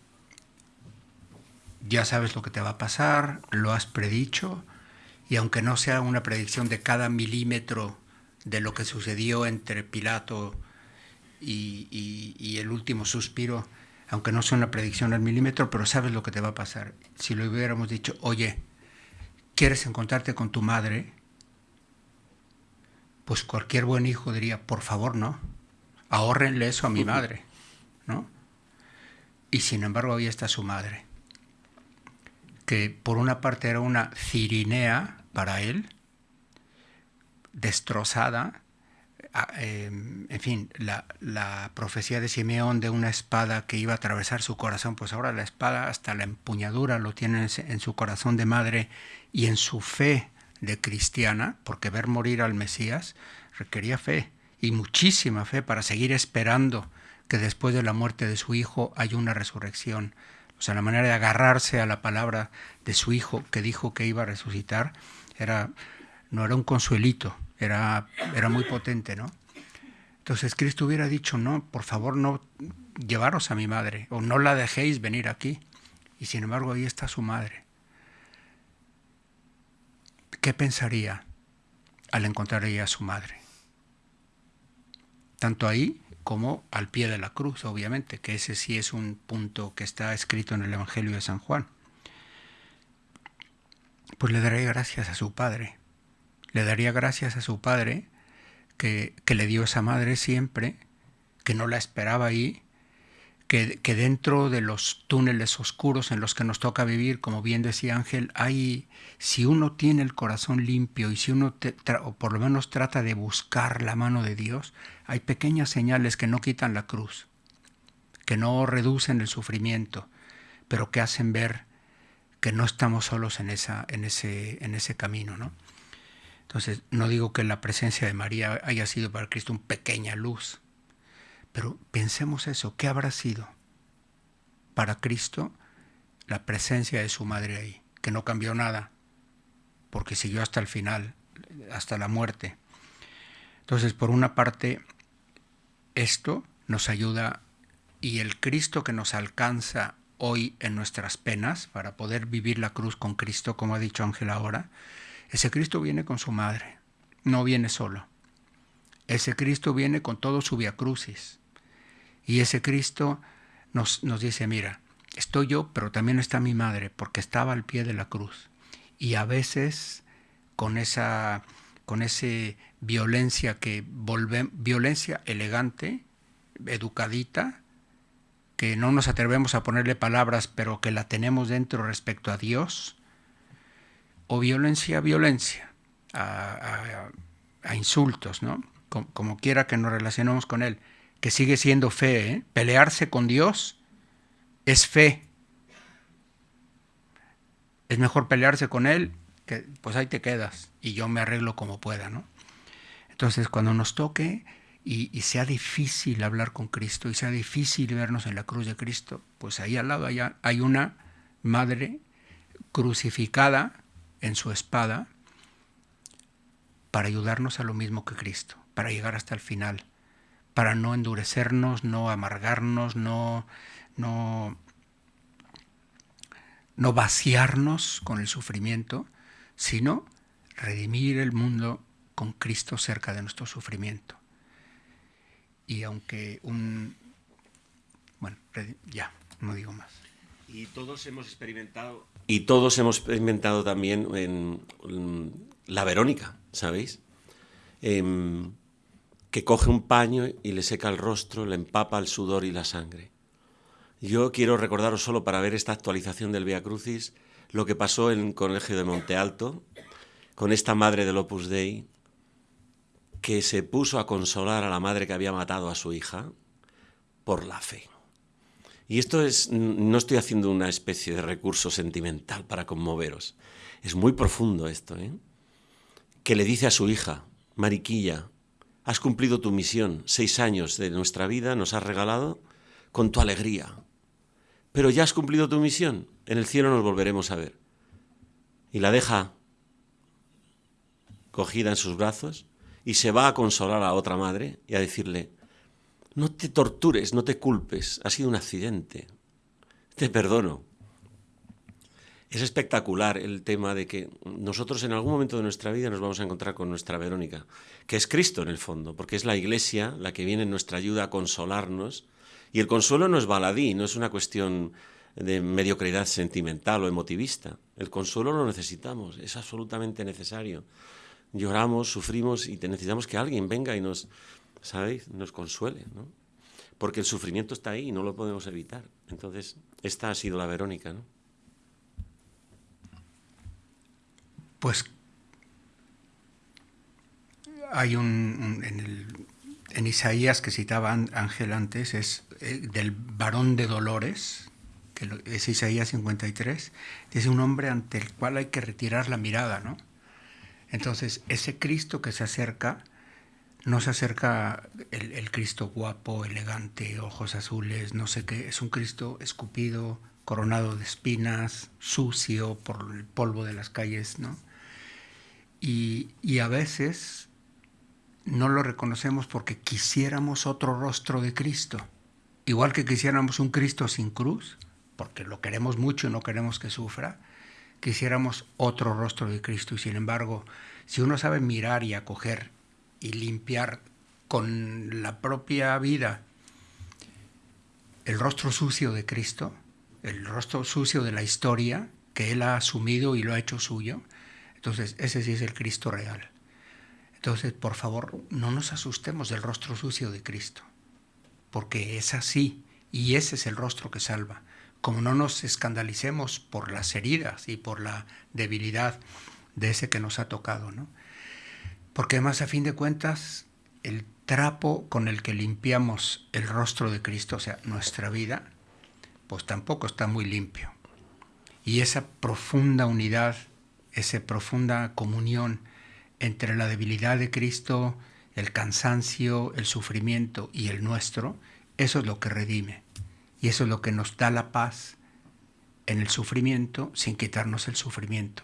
ya sabes lo que te va a pasar, lo has predicho, y aunque no sea una predicción de cada milímetro de lo que sucedió entre Pilato y, el último suspiro, aunque no sea una predicción al milímetro, pero sabes lo que te va a pasar. Si lo hubiéramos dicho, oye, ¿quieres encontrarte con tu madre? Pues cualquier buen hijo diría, por favor, no, ahorrenle eso a mi madre, ¿no? Y sin embargo ahí está su madre, que por una parte era una cirinea para él, destrozada, Em, en fin, la, profecía de Simeón de una espada que iba a atravesar su corazón, pues ahora la espada hasta la empuñadura lo tiene en su corazón de madre y en su fe de cristiana, porque ver morir al Mesías requería fe y muchísima fe para seguir esperando que después de la muerte de su hijo haya una resurrección. O sea, la manera de agarrarse a la palabra de su hijo que dijo que iba a resucitar era no era un consuelito, era, era muy potente, ¿no? Entonces Cristo hubiera dicho, no, por favor no llevaros a mi madre, o no la dejéis venir aquí. Y sin embargo ahí está su madre. ¿Qué pensaría al encontrar ella a su madre? Tanto ahí como al pie de la cruz, obviamente, que ese sí es un punto que está escrito en el Evangelio de San Juan. Pues le daría gracias a su padre. Le daría gracias a su padre que, que le dio esa madre siempre, que no la esperaba ahí, que, dentro de los túneles oscuros en los que nos toca vivir, como bien decía Ángel, hay, si uno tiene el corazón limpio y si uno, o por lo menos trata de buscar la mano de Dios, hay pequeñas señales que no quitan la cruz, que no reducen el sufrimiento, pero que hacen ver que no estamos solos en, esa, en, ese, en ese camino, ¿no? Entonces, no digo que la presencia de María haya sido para Cristo una pequeña luz, pero pensemos eso, ¿qué habrá sido para Cristo la presencia de su madre ahí? Que no cambió nada, porque siguió hasta el final, hasta la muerte. Entonces, por una parte, esto nos ayuda y el Cristo que nos alcanza hoy en nuestras penas para poder vivir la cruz con Cristo, como ha dicho Ángel ahora, ese Cristo viene con su madre, no viene solo. Ese Cristo viene con todo su viacrucis. Y ese Cristo nos, nos dice, mira, estoy yo, pero también está mi madre, porque estaba al pie de la cruz. Y a veces con esa con ese violencia que volve, violencia elegante, educadita, que no nos atrevemos a ponerle palabras, pero que la tenemos dentro respecto a Dios, o violencia, violencia, a, insultos, ¿no? Como, como, quiera que nos relacionemos con Él que sigue siendo fe. ¿eh? Pelearse con Dios es fe. Es mejor pelearse con Él, que pues ahí te quedas y yo me arreglo como pueda, ¿no? Entonces, cuando nos toque y, sea difícil hablar con Cristo y sea difícil vernos en la cruz de Cristo, pues ahí al lado hay una madre crucificada en su espada para ayudarnos a lo mismo que Cristo, para llegar hasta el final para no endurecernos, no amargarnos, no, no, no vaciarnos con el sufrimiento, sino redimir el mundo con Cristo cerca de nuestro sufrimiento. Y aunque un... Bueno, ya, no digo más. Y todos hemos experimentado... Y todos hemos experimentado también en, la Verónica, ¿sabéis? Em, que coge un paño y le seca el rostro, le empapa el sudor y la sangre. Yo quiero recordaros solo para ver esta actualización del Via Crucis lo que pasó en el Colegio de Monte Alto con esta madre del Opus Dei que se puso a consolar a la madre que había matado a su hija por la fe. Y esto es, no estoy haciendo una especie de recurso sentimental para conmoveros, es muy profundo esto, ¿eh? que le dice a su hija, Mariquilla, Has cumplido tu misión, seis años de nuestra vida nos has regalado con tu alegría. Pero ya has cumplido tu misión, en el cielo nos volveremos a ver. Y la deja cogida en sus brazos y se va a consolar a otra madre y a decirle, no te tortures, no te culpes, ha sido un accidente, te perdono. Es espectacular el tema de que nosotros en algún momento de nuestra vida nos vamos a encontrar con nuestra Verónica, que es Cristo en el fondo, porque es la Iglesia la que viene en nuestra ayuda a consolarnos. Y el consuelo no es baladí, no es una cuestión de mediocridad sentimental o emotivista. El consuelo lo necesitamos, es absolutamente necesario. Lloramos, sufrimos y necesitamos que alguien venga y nos, ¿sabéis? Nos consuele, ¿no? Porque el sufrimiento está ahí y no lo podemos evitar. Entonces, esta ha sido la Verónica, ¿no? Pues hay un, en, Isaías que citaba Ángel antes, es eh, del varón de dolores, que es Isaías 53, es un hombre ante el cual hay que retirar la mirada, ¿no? Entonces, ese Cristo que se acerca, no se acerca el, el, Cristo guapo, elegante, ojos azules, no sé qué, es un Cristo escupido, coronado de espinas, sucio por el polvo de las calles, ¿no? Y, a veces no lo reconocemos porque quisiéramos otro rostro de Cristo. Igual que quisiéramos un Cristo sin cruz, porque lo queremos mucho y no queremos que sufra, quisiéramos otro rostro de Cristo. Y sin embargo, si uno sabe mirar y acoger y limpiar con la propia vida el rostro sucio de Cristo, el rostro sucio de la historia que Él ha asumido y lo ha hecho suyo, entonces ese sí es el Cristo real. Entonces, por favor, no nos asustemos del rostro sucio de Cristo, porque es así y ese es el rostro que salva. Como no nos escandalicemos por las heridas y por la debilidad de ese que nos ha tocado, ¿no? Porque además, a fin de cuentas, el trapo con el que limpiamos el rostro de Cristo, o sea, nuestra vida, pues tampoco está muy limpio. Y esa profunda unidad, esa profunda comunión entre la debilidad de Cristo, el cansancio, el sufrimiento y el nuestro, eso es lo que redime. Y eso es lo que nos da la paz en el sufrimiento sin quitarnos el sufrimiento.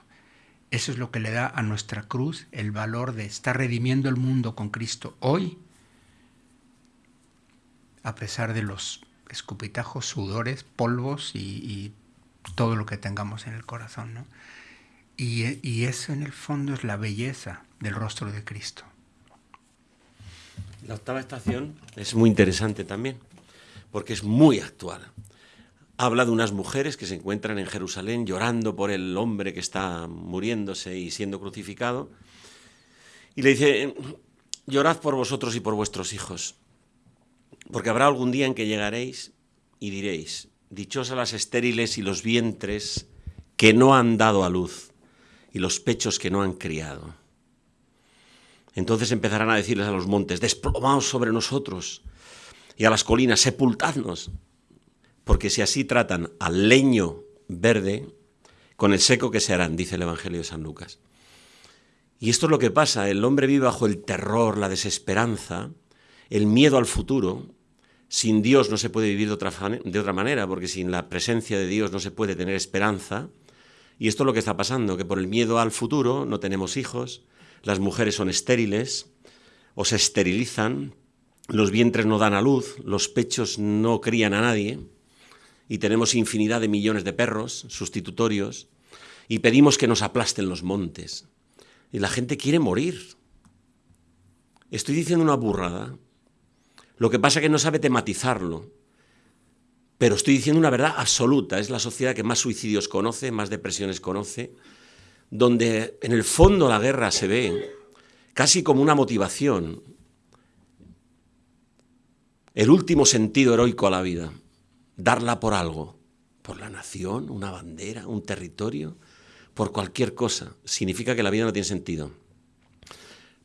Eso es lo que le da a nuestra cruz el valor de estar redimiendo el mundo con Cristo hoy, a pesar de los escupitajos, sudores, polvos y, todo lo que tengamos en el corazón. ¿no? Y, eso en el fondo es la belleza del rostro de Cristo. La octava estación es muy interesante también, porque es muy actual habla de unas mujeres que se encuentran en Jerusalén llorando por el hombre que está muriéndose y siendo crucificado. Y le dice, llorad por vosotros y por vuestros hijos, porque habrá algún día en que llegaréis y diréis, dichosas las estériles y los vientres que no han dado a luz y los pechos que no han criado. Entonces empezarán a decirles a los montes, desplomaos sobre nosotros, y a las colinas, sepultadnos, porque si así tratan al leño verde, con el seco que se harán, dice el Evangelio de San Lucas. Y esto es lo que pasa, el hombre vive bajo el terror, la desesperanza, el miedo al futuro. Sin Dios no se puede vivir de otra, manera, porque sin la presencia de Dios no se puede tener esperanza. Y esto es lo que está pasando, que por el miedo al futuro no tenemos hijos, las mujeres son estériles o se esterilizan, los vientres no dan a luz, los pechos no crían a nadie y tenemos infinidad de millones de perros sustitutorios y pedimos que nos aplasten los montes. Y la gente quiere morir. Estoy diciendo una burrada. Lo que pasa es que no sabe tematizarlo. Pero estoy diciendo una verdad absoluta. Es la sociedad que más suicidios conoce, más depresiones conoce, donde en el fondo la guerra se ve casi como una motivación, el último sentido heroico a la vida darla por algo, por la nación, una bandera, un territorio, por cualquier cosa, significa que la vida no tiene sentido.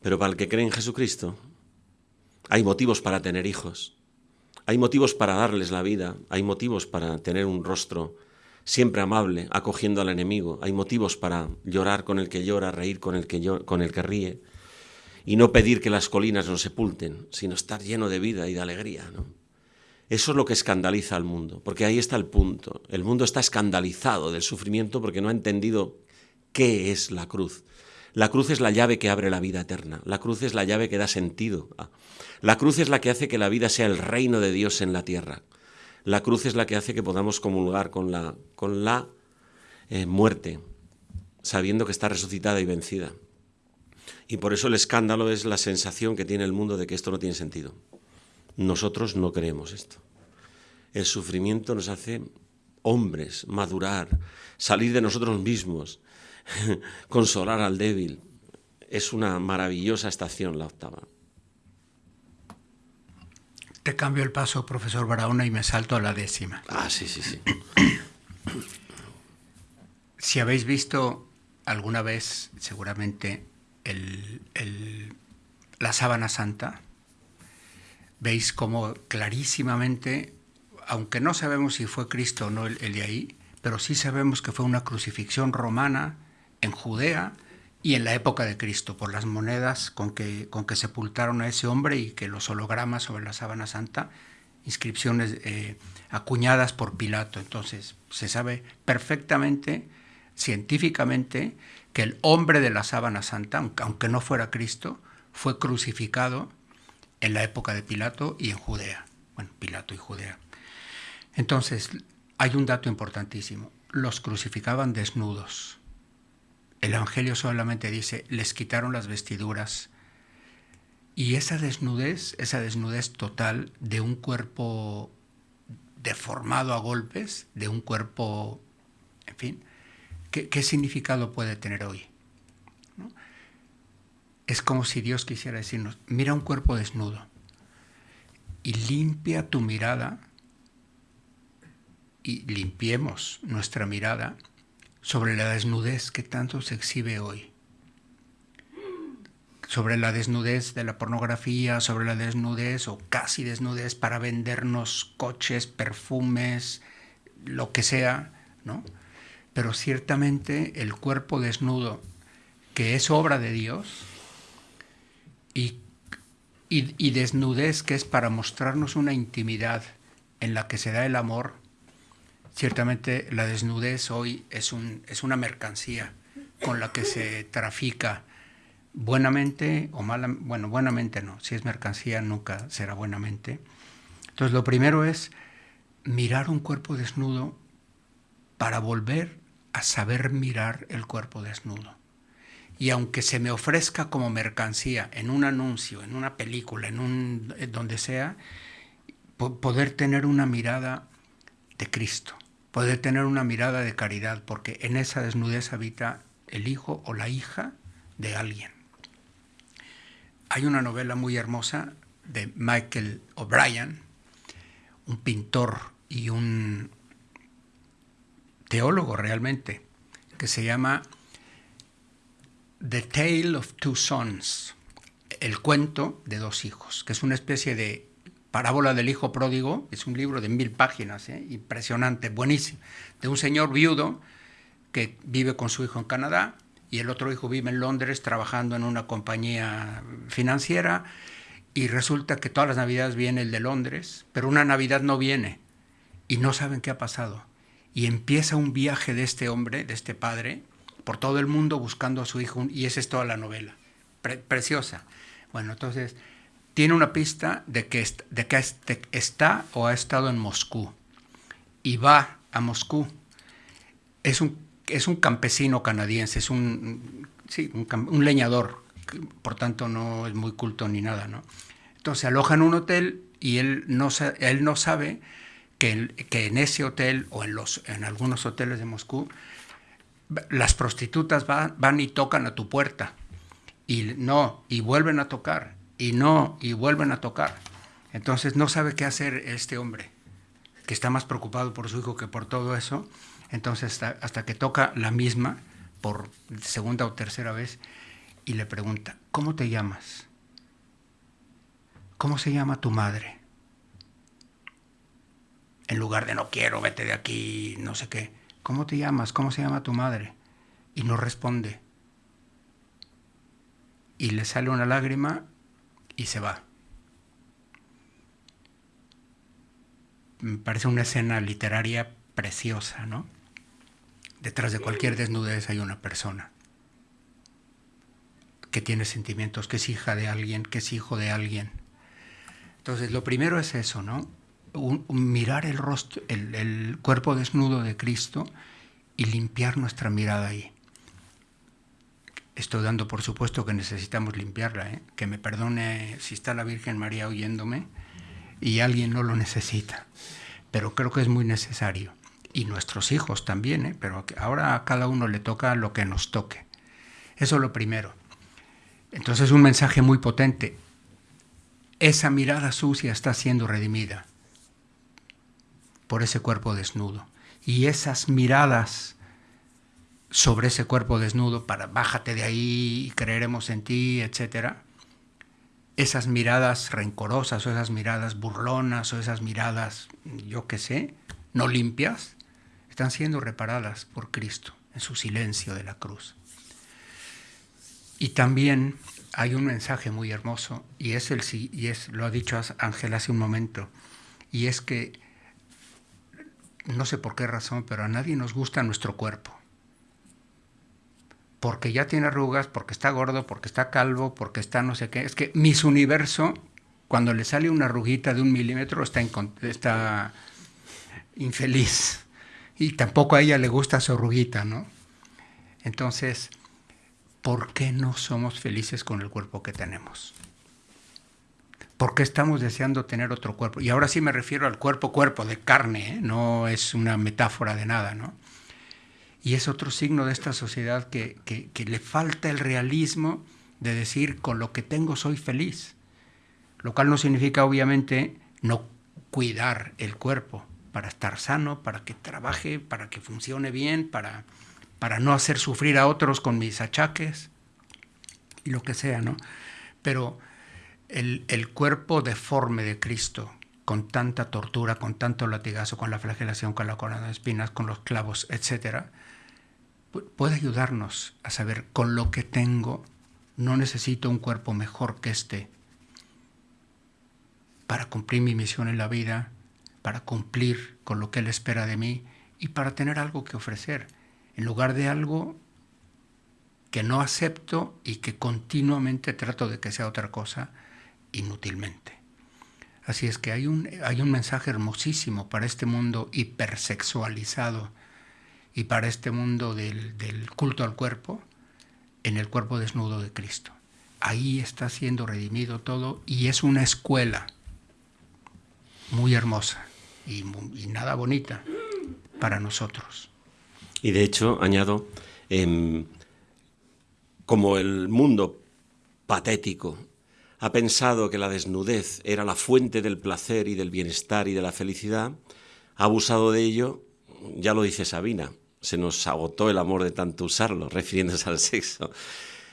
Pero para el que cree en Jesucristo, hay motivos para tener hijos, hay motivos para darles la vida, hay motivos para tener un rostro siempre amable, acogiendo al enemigo, hay motivos para llorar con el que llora, reír con el que, con el que ríe, y no pedir que las colinas nos sepulten, sino estar lleno de vida y de alegría. Eso es lo que escandaliza al mundo, porque ahí está el punto. El mundo está escandalizado del sufrimiento porque no ha entendido qué es la cruz. La cruz es la llave que abre la vida eterna. La cruz es la llave que da sentido. La cruz es la que hace que la vida sea el reino de Dios en la tierra. La cruz es la que hace que podamos comulgar con la, con la eh, muerte, sabiendo que está resucitada y vencida. Y por eso el escándalo es la sensación que tiene el mundo de que esto no tiene sentido. Nosotros no creemos esto. El sufrimiento nos hace hombres, madurar, salir de nosotros mismos, (laughs) consolar al débil. Es una maravillosa estación la octava. Te cambio el paso, profesor Barahona, y me salto a la décima. Ah, sí, sí, sí. (clears throat) si habéis visto alguna vez, seguramente, la sábana santa, veis como clarísimamente, aunque no sabemos si fue Cristo o no el, de ahí, pero sí sabemos que fue una crucifixión romana en Judea y en la época de Cristo, por las monedas con que, con que sepultaron a ese hombre y que los hologramas sobre la sábana santa, inscripciones eh, acuñadas por Pilato. Entonces, se sabe perfectamente, científicamente, que el hombre de la sábana santa, aunque no fuera Cristo, fue crucificado en la época de Pilato y en Judea. Bueno, Pilato y Judea. Entonces, hay un dato importantísimo. Los crucificaban desnudos. El Evangelio solamente dice, les quitaron las vestiduras. Y esa desnudez, esa desnudez total de un cuerpo deformado a golpes, de un cuerpo, en fin, ¿qué, significado puede tener hoy? Es como si Dios quisiera decirnos, mira un cuerpo desnudo y limpia tu mirada y limpiemos nuestra mirada sobre la desnudez que tanto se exhibe hoy. Sobre la desnudez de la pornografía, sobre la desnudez o casi desnudez para vendernos coches, perfumes, lo que sea, ¿no? Pero ciertamente el cuerpo desnudo, que es obra de Dios, y, y, desnudez que es para mostrarnos una intimidad en la que se da el amor, ciertamente la desnudez hoy es, un, es una mercancía con la que se trafica buenamente o mala, bueno, buenamente no, si es mercancía nunca será buenamente. Entonces lo primero es mirar un cuerpo desnudo para volver a saber mirar el cuerpo desnudo y aunque se me ofrezca como mercancía en un anuncio, en una película, en un donde sea, poder tener una mirada de Cristo, poder tener una mirada de caridad, porque en esa desnudez habita el hijo o la hija de alguien. Hay una novela muy hermosa de Michael O'Brien, un pintor y un teólogo realmente, que se llama The Tale of Two Sons, el cuento de dos hijos, que es una especie de parábola del hijo pródigo, es un libro de mil páginas, ¿eh? impresionante, buenísimo, de un señor viudo que vive con su hijo en Canadá y el otro hijo vive en Londres trabajando en una compañía financiera y resulta que todas las navidades viene el de Londres, pero una navidad no viene y no saben qué ha pasado. Y empieza un viaje de este hombre, de este padre, por todo el mundo buscando a su hijo y esa es toda la novela. preciosa. Bueno, entonces tiene una pista de que, de que está o ha estado en Moscú y va a Moscú. Es un, es un campesino canadiense, es un, sí, un, leñador, por tanto no es muy culto ni nada. ¿no? Entonces aloja en un hotel y él no, él no sabe que, que en ese hotel o en, los, en algunos hoteles de Moscú las prostitutas van, y tocan a tu puerta y no, y vuelven a tocar, y no, y vuelven a tocar. Entonces no sabe qué hacer este hombre, que está más preocupado por su hijo que por todo eso. Entonces hasta, que toca la misma por segunda o tercera vez y le pregunta, ¿cómo te llamas? ¿Cómo se llama tu madre? En lugar de no quiero, vete de aquí, no sé qué. ¿cómo te llamas? ¿Cómo se llama tu madre? Y no responde. Y le sale una lágrima y se va. Me parece una escena literaria preciosa, ¿no? Detrás de cualquier desnudez hay una persona que tiene sentimientos, que es hija de alguien, que es hijo de alguien. Entonces, lo primero es eso, ¿no? mirar el rostro, el, cuerpo desnudo de Cristo y limpiar nuestra mirada ahí. Estoy dando por supuesto que necesitamos limpiarla, ¿eh? que me perdone si está la Virgen María oyéndome y alguien no lo necesita, pero creo que es muy necesario. Y nuestros hijos también, ¿eh? pero ahora a cada uno le toca lo que nos toque. Eso es lo primero. Entonces un mensaje muy potente. Esa mirada sucia está siendo redimida por ese cuerpo desnudo. Y esas miradas sobre ese cuerpo desnudo para bájate de ahí y creeremos en ti, etcétera. Esas miradas rencorosas o esas miradas burlonas o esas miradas, yo qué sé, no limpias, están siendo reparadas por Cristo en su silencio de la cruz. Y también hay un mensaje muy hermoso y es el y es lo ha dicho Ángel hace un momento y es que no sé por qué razón, pero a nadie nos gusta nuestro cuerpo. Porque ya tiene arrugas, porque está gordo, porque está calvo, porque está no sé qué. Es que mis universo, cuando le sale una arruguita de un milímetro, está, está infeliz. Y tampoco a ella le gusta su arruguita, ¿no? Entonces, ¿por qué no somos felices con el cuerpo que tenemos? ¿Por qué estamos deseando tener otro cuerpo? Y ahora sí me refiero al cuerpo, cuerpo de carne, ¿eh? no es una metáfora de nada, ¿no? Y es otro signo de esta sociedad que, le falta el realismo de decir con lo que tengo soy feliz. Lo cual no significa obviamente no cuidar el cuerpo para estar sano, para que trabaje, para que funcione bien, para, para no hacer sufrir a otros con mis achaques y lo que sea, ¿no? Pero el, el cuerpo deforme de Cristo, con tanta tortura, con tanto latigazo, con la flagelación, con la corona de espinas, con los clavos, etcétera, puede ayudarnos a saber con lo que tengo no necesito un cuerpo mejor que este para cumplir mi misión en la vida, para cumplir con lo que Él espera de mí y para tener algo que ofrecer, en lugar de algo que no acepto y que continuamente trato de que sea otra cosa inútilmente. Así es que hay un, hay un mensaje hermosísimo para este mundo hipersexualizado y para este mundo del, culto al cuerpo en el cuerpo desnudo de Cristo. Ahí está siendo redimido todo y es una escuela muy hermosa y, nada bonita para nosotros. Y de hecho, añado, em, como el mundo patético ha pensado que la desnudez era la fuente del placer y del bienestar y de la felicidad, ha abusado de ello, ya lo dice Sabina, se nos agotó el amor de tanto usarlo, (laughs) refiriéndose al sexo.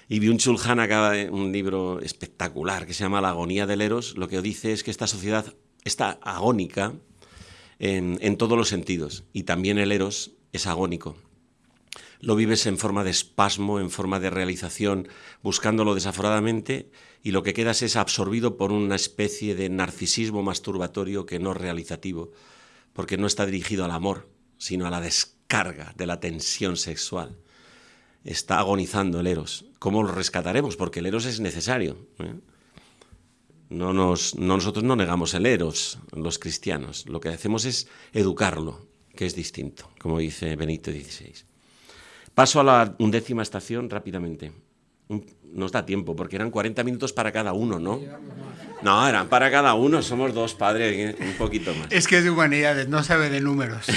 Y Byung-Chul Han acaba de un libro espectacular que se llama La agonía del eros. Lo que dice es que esta sociedad está agónica en, en todos los sentidos y también el eros es agónico. Lo vives en forma de espasmo, en forma de realización, buscándolo desaforadamente y lo que quedas es absorbido por una especie de narcisismo masturbatorio que no realizativo, porque no está dirigido al amor, sino a la descarga carga de la tensión sexual. Está agonizando el Eros. ¿Cómo lo rescataremos? Porque el Eros es necesario. ¿eh? No nos, nosotros no negamos el Eros, los cristianos. Lo que hacemos es educarlo, que es distinto, como dice Benito XVI. Paso a la undécima estación rápidamente. Nos da tiempo, porque eran 40 minutos para cada uno, ¿no? No, eran para cada uno, somos dos, padres, un poquito más. Es que es de humanidades, no sabe de números.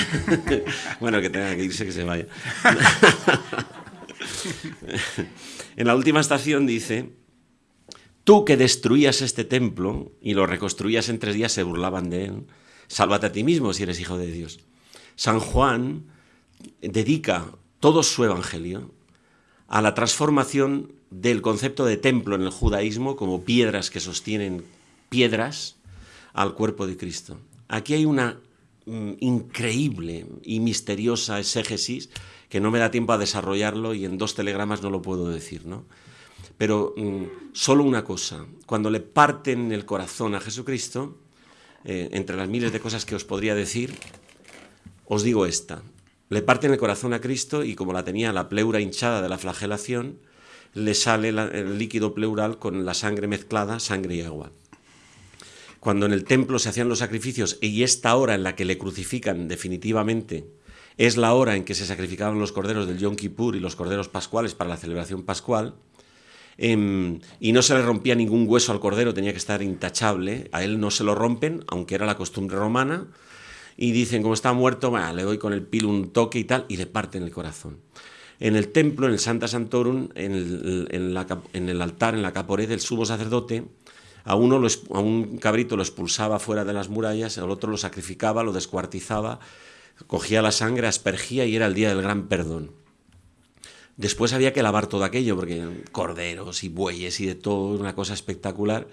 (laughs) bueno, que tenga que irse, que se vaya. (laughs) en la última estación dice, tú que destruías este templo y lo reconstruías en tres días, se burlaban de él, sálvate a ti mismo si eres hijo de Dios. San Juan dedica todo su evangelio a la transformación del concepto de templo en el judaísmo como piedras que sostienen piedras al cuerpo de Cristo. Aquí hay una mm, increíble y misteriosa exégesis que no me da tiempo a desarrollarlo y en dos telegramas no lo puedo decir, ¿no? Pero mm, solo una cosa, cuando le parten el corazón a Jesucristo, eh, entre las miles de cosas que os podría decir, os digo esta. Le parten el corazón a Cristo y como la tenía la pleura hinchada de la flagelación, le sale el líquido pleural con la sangre mezclada, sangre y agua. Cuando en el templo se hacían los sacrificios y esta hora en la que le crucifican definitivamente es la hora en que se sacrificaban los corderos del Yom Kippur y los corderos pascuales para la celebración pascual, em, y no se le rompía ningún hueso al cordero, tenía que estar intachable, a él no se lo rompen, aunque era la costumbre romana, y dicen, como está muerto, le doy con el pilo un toque y tal, y le parten el corazón. En el templo, en el Santa Santorum, en el, altar, en la caporé del sumo sacerdote, a uno, a un cabrito lo expulsaba fuera de las murallas, al otro lo sacrificaba, lo descuartizaba, cogía la sangre, aspergía y era el día del gran perdón. Después había que lavar todo aquello, porque corderos y bueyes y de todo, una cosa espectacular.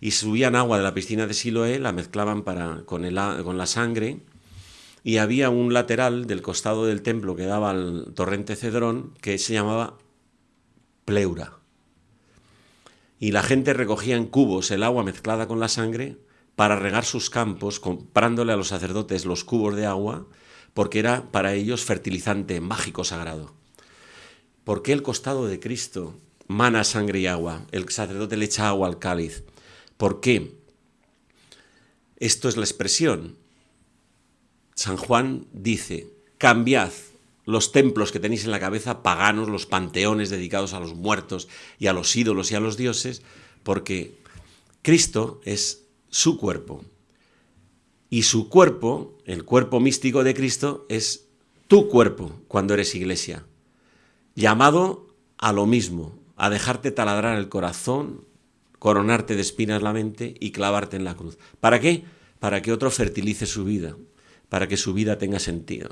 Y subían agua de la piscina de Siloé, la mezclaban para, con la sangre y había un lateral del costado del templo que daba al torrente Cedrón que se llamaba pleura. Y la gente recogía en cubos el agua mezclada con la sangre para regar sus campos, comprándole a los sacerdotes los cubos de agua, porque era para ellos fertilizante mágico sagrado. ¿por qué el costado de Cristo mana sangre y agua? El sacerdote le echa agua al cáliz. ¿Por qué? Esto es la expresión. San Juan dice, cambiad los templos que tenéis en la cabeza, paganos, los panteones dedicados a los muertos y a los ídolos y a los dioses, porque Cristo es su cuerpo. Y su cuerpo, el cuerpo místico de Cristo, es tu cuerpo cuando eres iglesia, llamado a lo mismo, a dejarte taladrar el corazón, coronarte de espinas la mente y clavarte en la cruz. ¿Para qué? Para que otro fertilice su vida, para que su vida tenga sentido.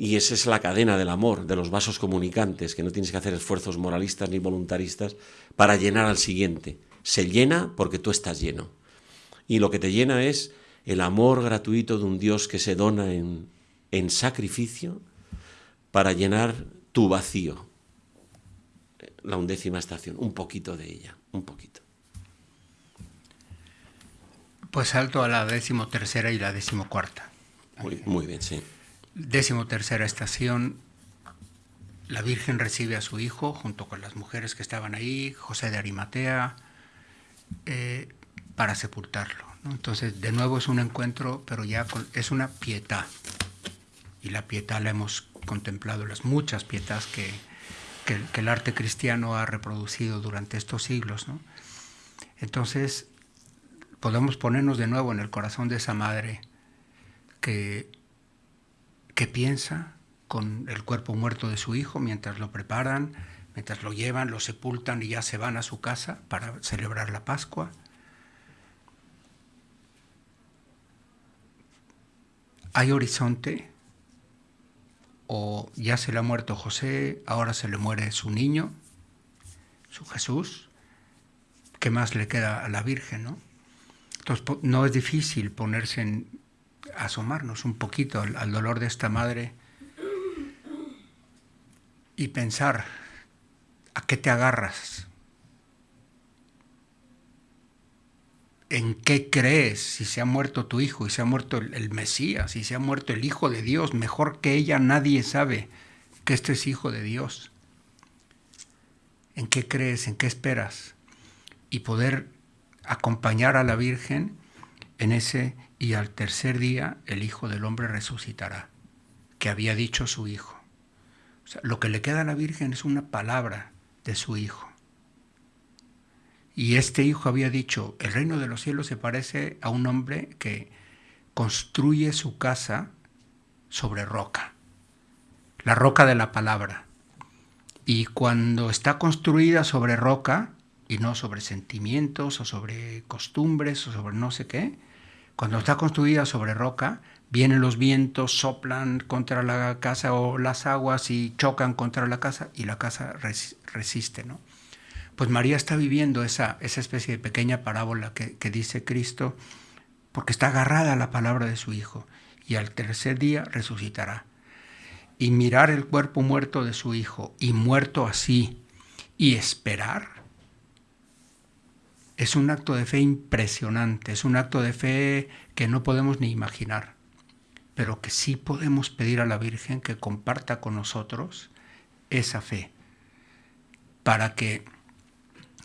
Y esa es la cadena del amor, de los vasos comunicantes, que no tienes que hacer esfuerzos moralistas ni voluntaristas para llenar al siguiente. Se llena porque tú estás lleno. Y lo que te llena es el amor gratuito de un Dios que se dona en, en sacrificio para llenar tu vacío. La undécima estación, un poquito de ella, un poquito. Pues salto a la decimotercera y la decimocuarta. Muy, bien, sí. Decimotercera estación, la Virgen recibe a su hijo junto con las mujeres que estaban ahí, José de Arimatea, eh, para sepultarlo. Entonces, de nuevo es un encuentro, pero ya es una pietad. Y la pietad la hemos contemplado, las muchas pietas que, que, el arte cristiano ha reproducido durante estos siglos. Entonces, podemos ponernos de nuevo en el corazón de esa madre que, que piensa con el cuerpo muerto de su hijo mientras lo preparan, mientras lo llevan, lo sepultan y ya se van a su casa para celebrar la Pascua. ¿Hay horizonte? ¿O ya se le ha muerto José, ahora se le muere su niño, su Jesús? ¿Qué más le queda a la Virgen, no? Entonces no es difícil ponerse en, asomarnos un poquito al, dolor de esta madre y pensar a qué te agarras, en qué crees, si se ha muerto tu hijo y se ha muerto el, Mesías, si se ha muerto el Hijo de Dios, mejor que ella nadie sabe que este es Hijo de Dios. ¿En qué crees? ¿En qué esperas? Y poder acompañar a la Virgen en ese y al tercer día el Hijo del Hombre resucitará, que había dicho su Hijo. Lo que le queda a la Virgen es una palabra de su Hijo. Y este hijo había dicho, el reino de los cielos se parece a un hombre que construye su casa sobre roca, la roca de la palabra. Y cuando está construida sobre roca, y no sobre sentimientos o sobre costumbres o sobre no sé qué, cuando está construida sobre roca, vienen los vientos, soplan contra la casa o las aguas y chocan contra la casa y la casa resiste, ¿no? pues María está viviendo esa, esa especie de pequeña parábola que, que dice Cristo, porque está agarrada a la palabra de su Hijo, y al tercer día resucitará. Y mirar el cuerpo muerto de su Hijo, y muerto así, y esperar, es un acto de fe impresionante, es un acto de fe que no podemos ni imaginar, pero que sí podemos pedir a la Virgen que comparta con nosotros esa fe, para que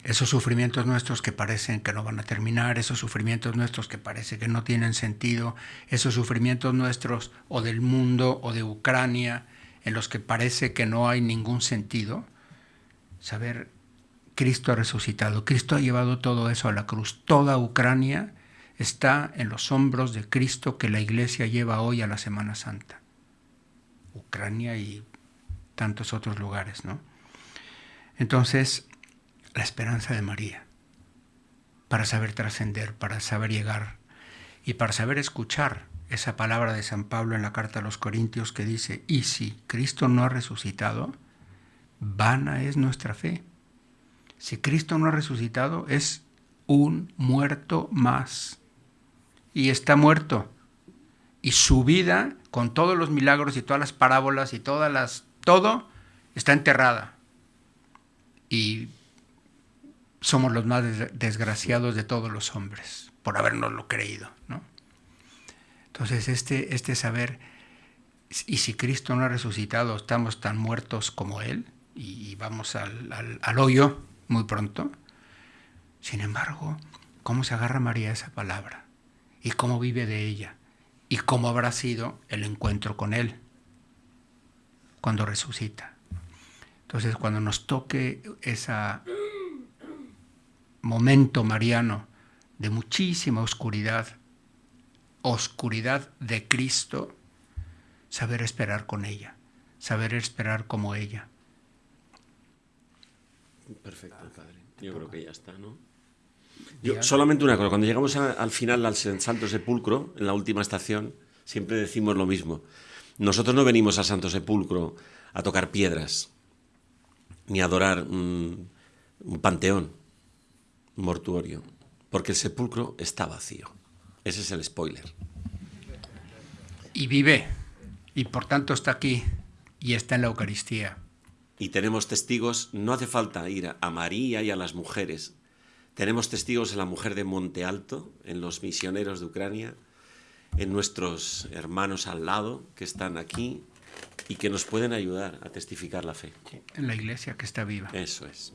esos sufrimientos nuestros que parecen que no van a terminar, esos sufrimientos nuestros que parece que no tienen sentido, esos sufrimientos nuestros o del mundo o de Ucrania, en los que parece que no hay ningún sentido, saber, Cristo ha resucitado, Cristo ha llevado todo eso a la cruz, toda Ucrania está en los hombros de Cristo que la iglesia lleva hoy a la Semana Santa. Ucrania y tantos otros lugares, ¿no? Entonces, la esperanza de María, para saber trascender, para saber llegar y para saber escuchar esa palabra de San Pablo en la carta a los Corintios que dice, y si Cristo no ha resucitado, vana es nuestra fe. Si Cristo no ha resucitado, es un muerto más. Y está muerto. Y su vida, con todos los milagros y todas las parábolas y todas las... todo, está enterrada. Y somos los más desgraciados de todos los hombres por habernoslo creído. ¿no? Entonces, este, este saber, y si Cristo no ha resucitado, estamos tan muertos como Él, y, vamos al, al hoyo muy pronto. Sin embargo, ¿cómo se agarra María esa palabra? ¿Y cómo vive de ella? ¿Y cómo habrá sido el encuentro con Él cuando resucita? Entonces, cuando nos toque ese momento mariano de muchísima oscuridad, oscuridad de Cristo, saber esperar con ella, saber esperar como ella. Perfecto, Padre. Yo creo que ya está, ¿no? Yo, solamente una cosa, cuando llegamos al final al Santo Sepulcro, en la última estación, siempre decimos lo mismo. Nosotros no venimos al Santo Sepulcro a tocar piedras, ni a adorar un, un panteón, un mortuorio, porque el sepulcro está vacío. Ese es el spoiler. Y vive, y por tanto está aquí, y está en la Eucaristía. Y tenemos testigos, no hace falta ir a María y a las mujeres, tenemos testigos en la mujer de Monte Alto, en los misioneros de Ucrania, en nuestros hermanos al lado que están aquí y que nos pueden ayudar a testificar la fe. En la iglesia que está viva. Eso es.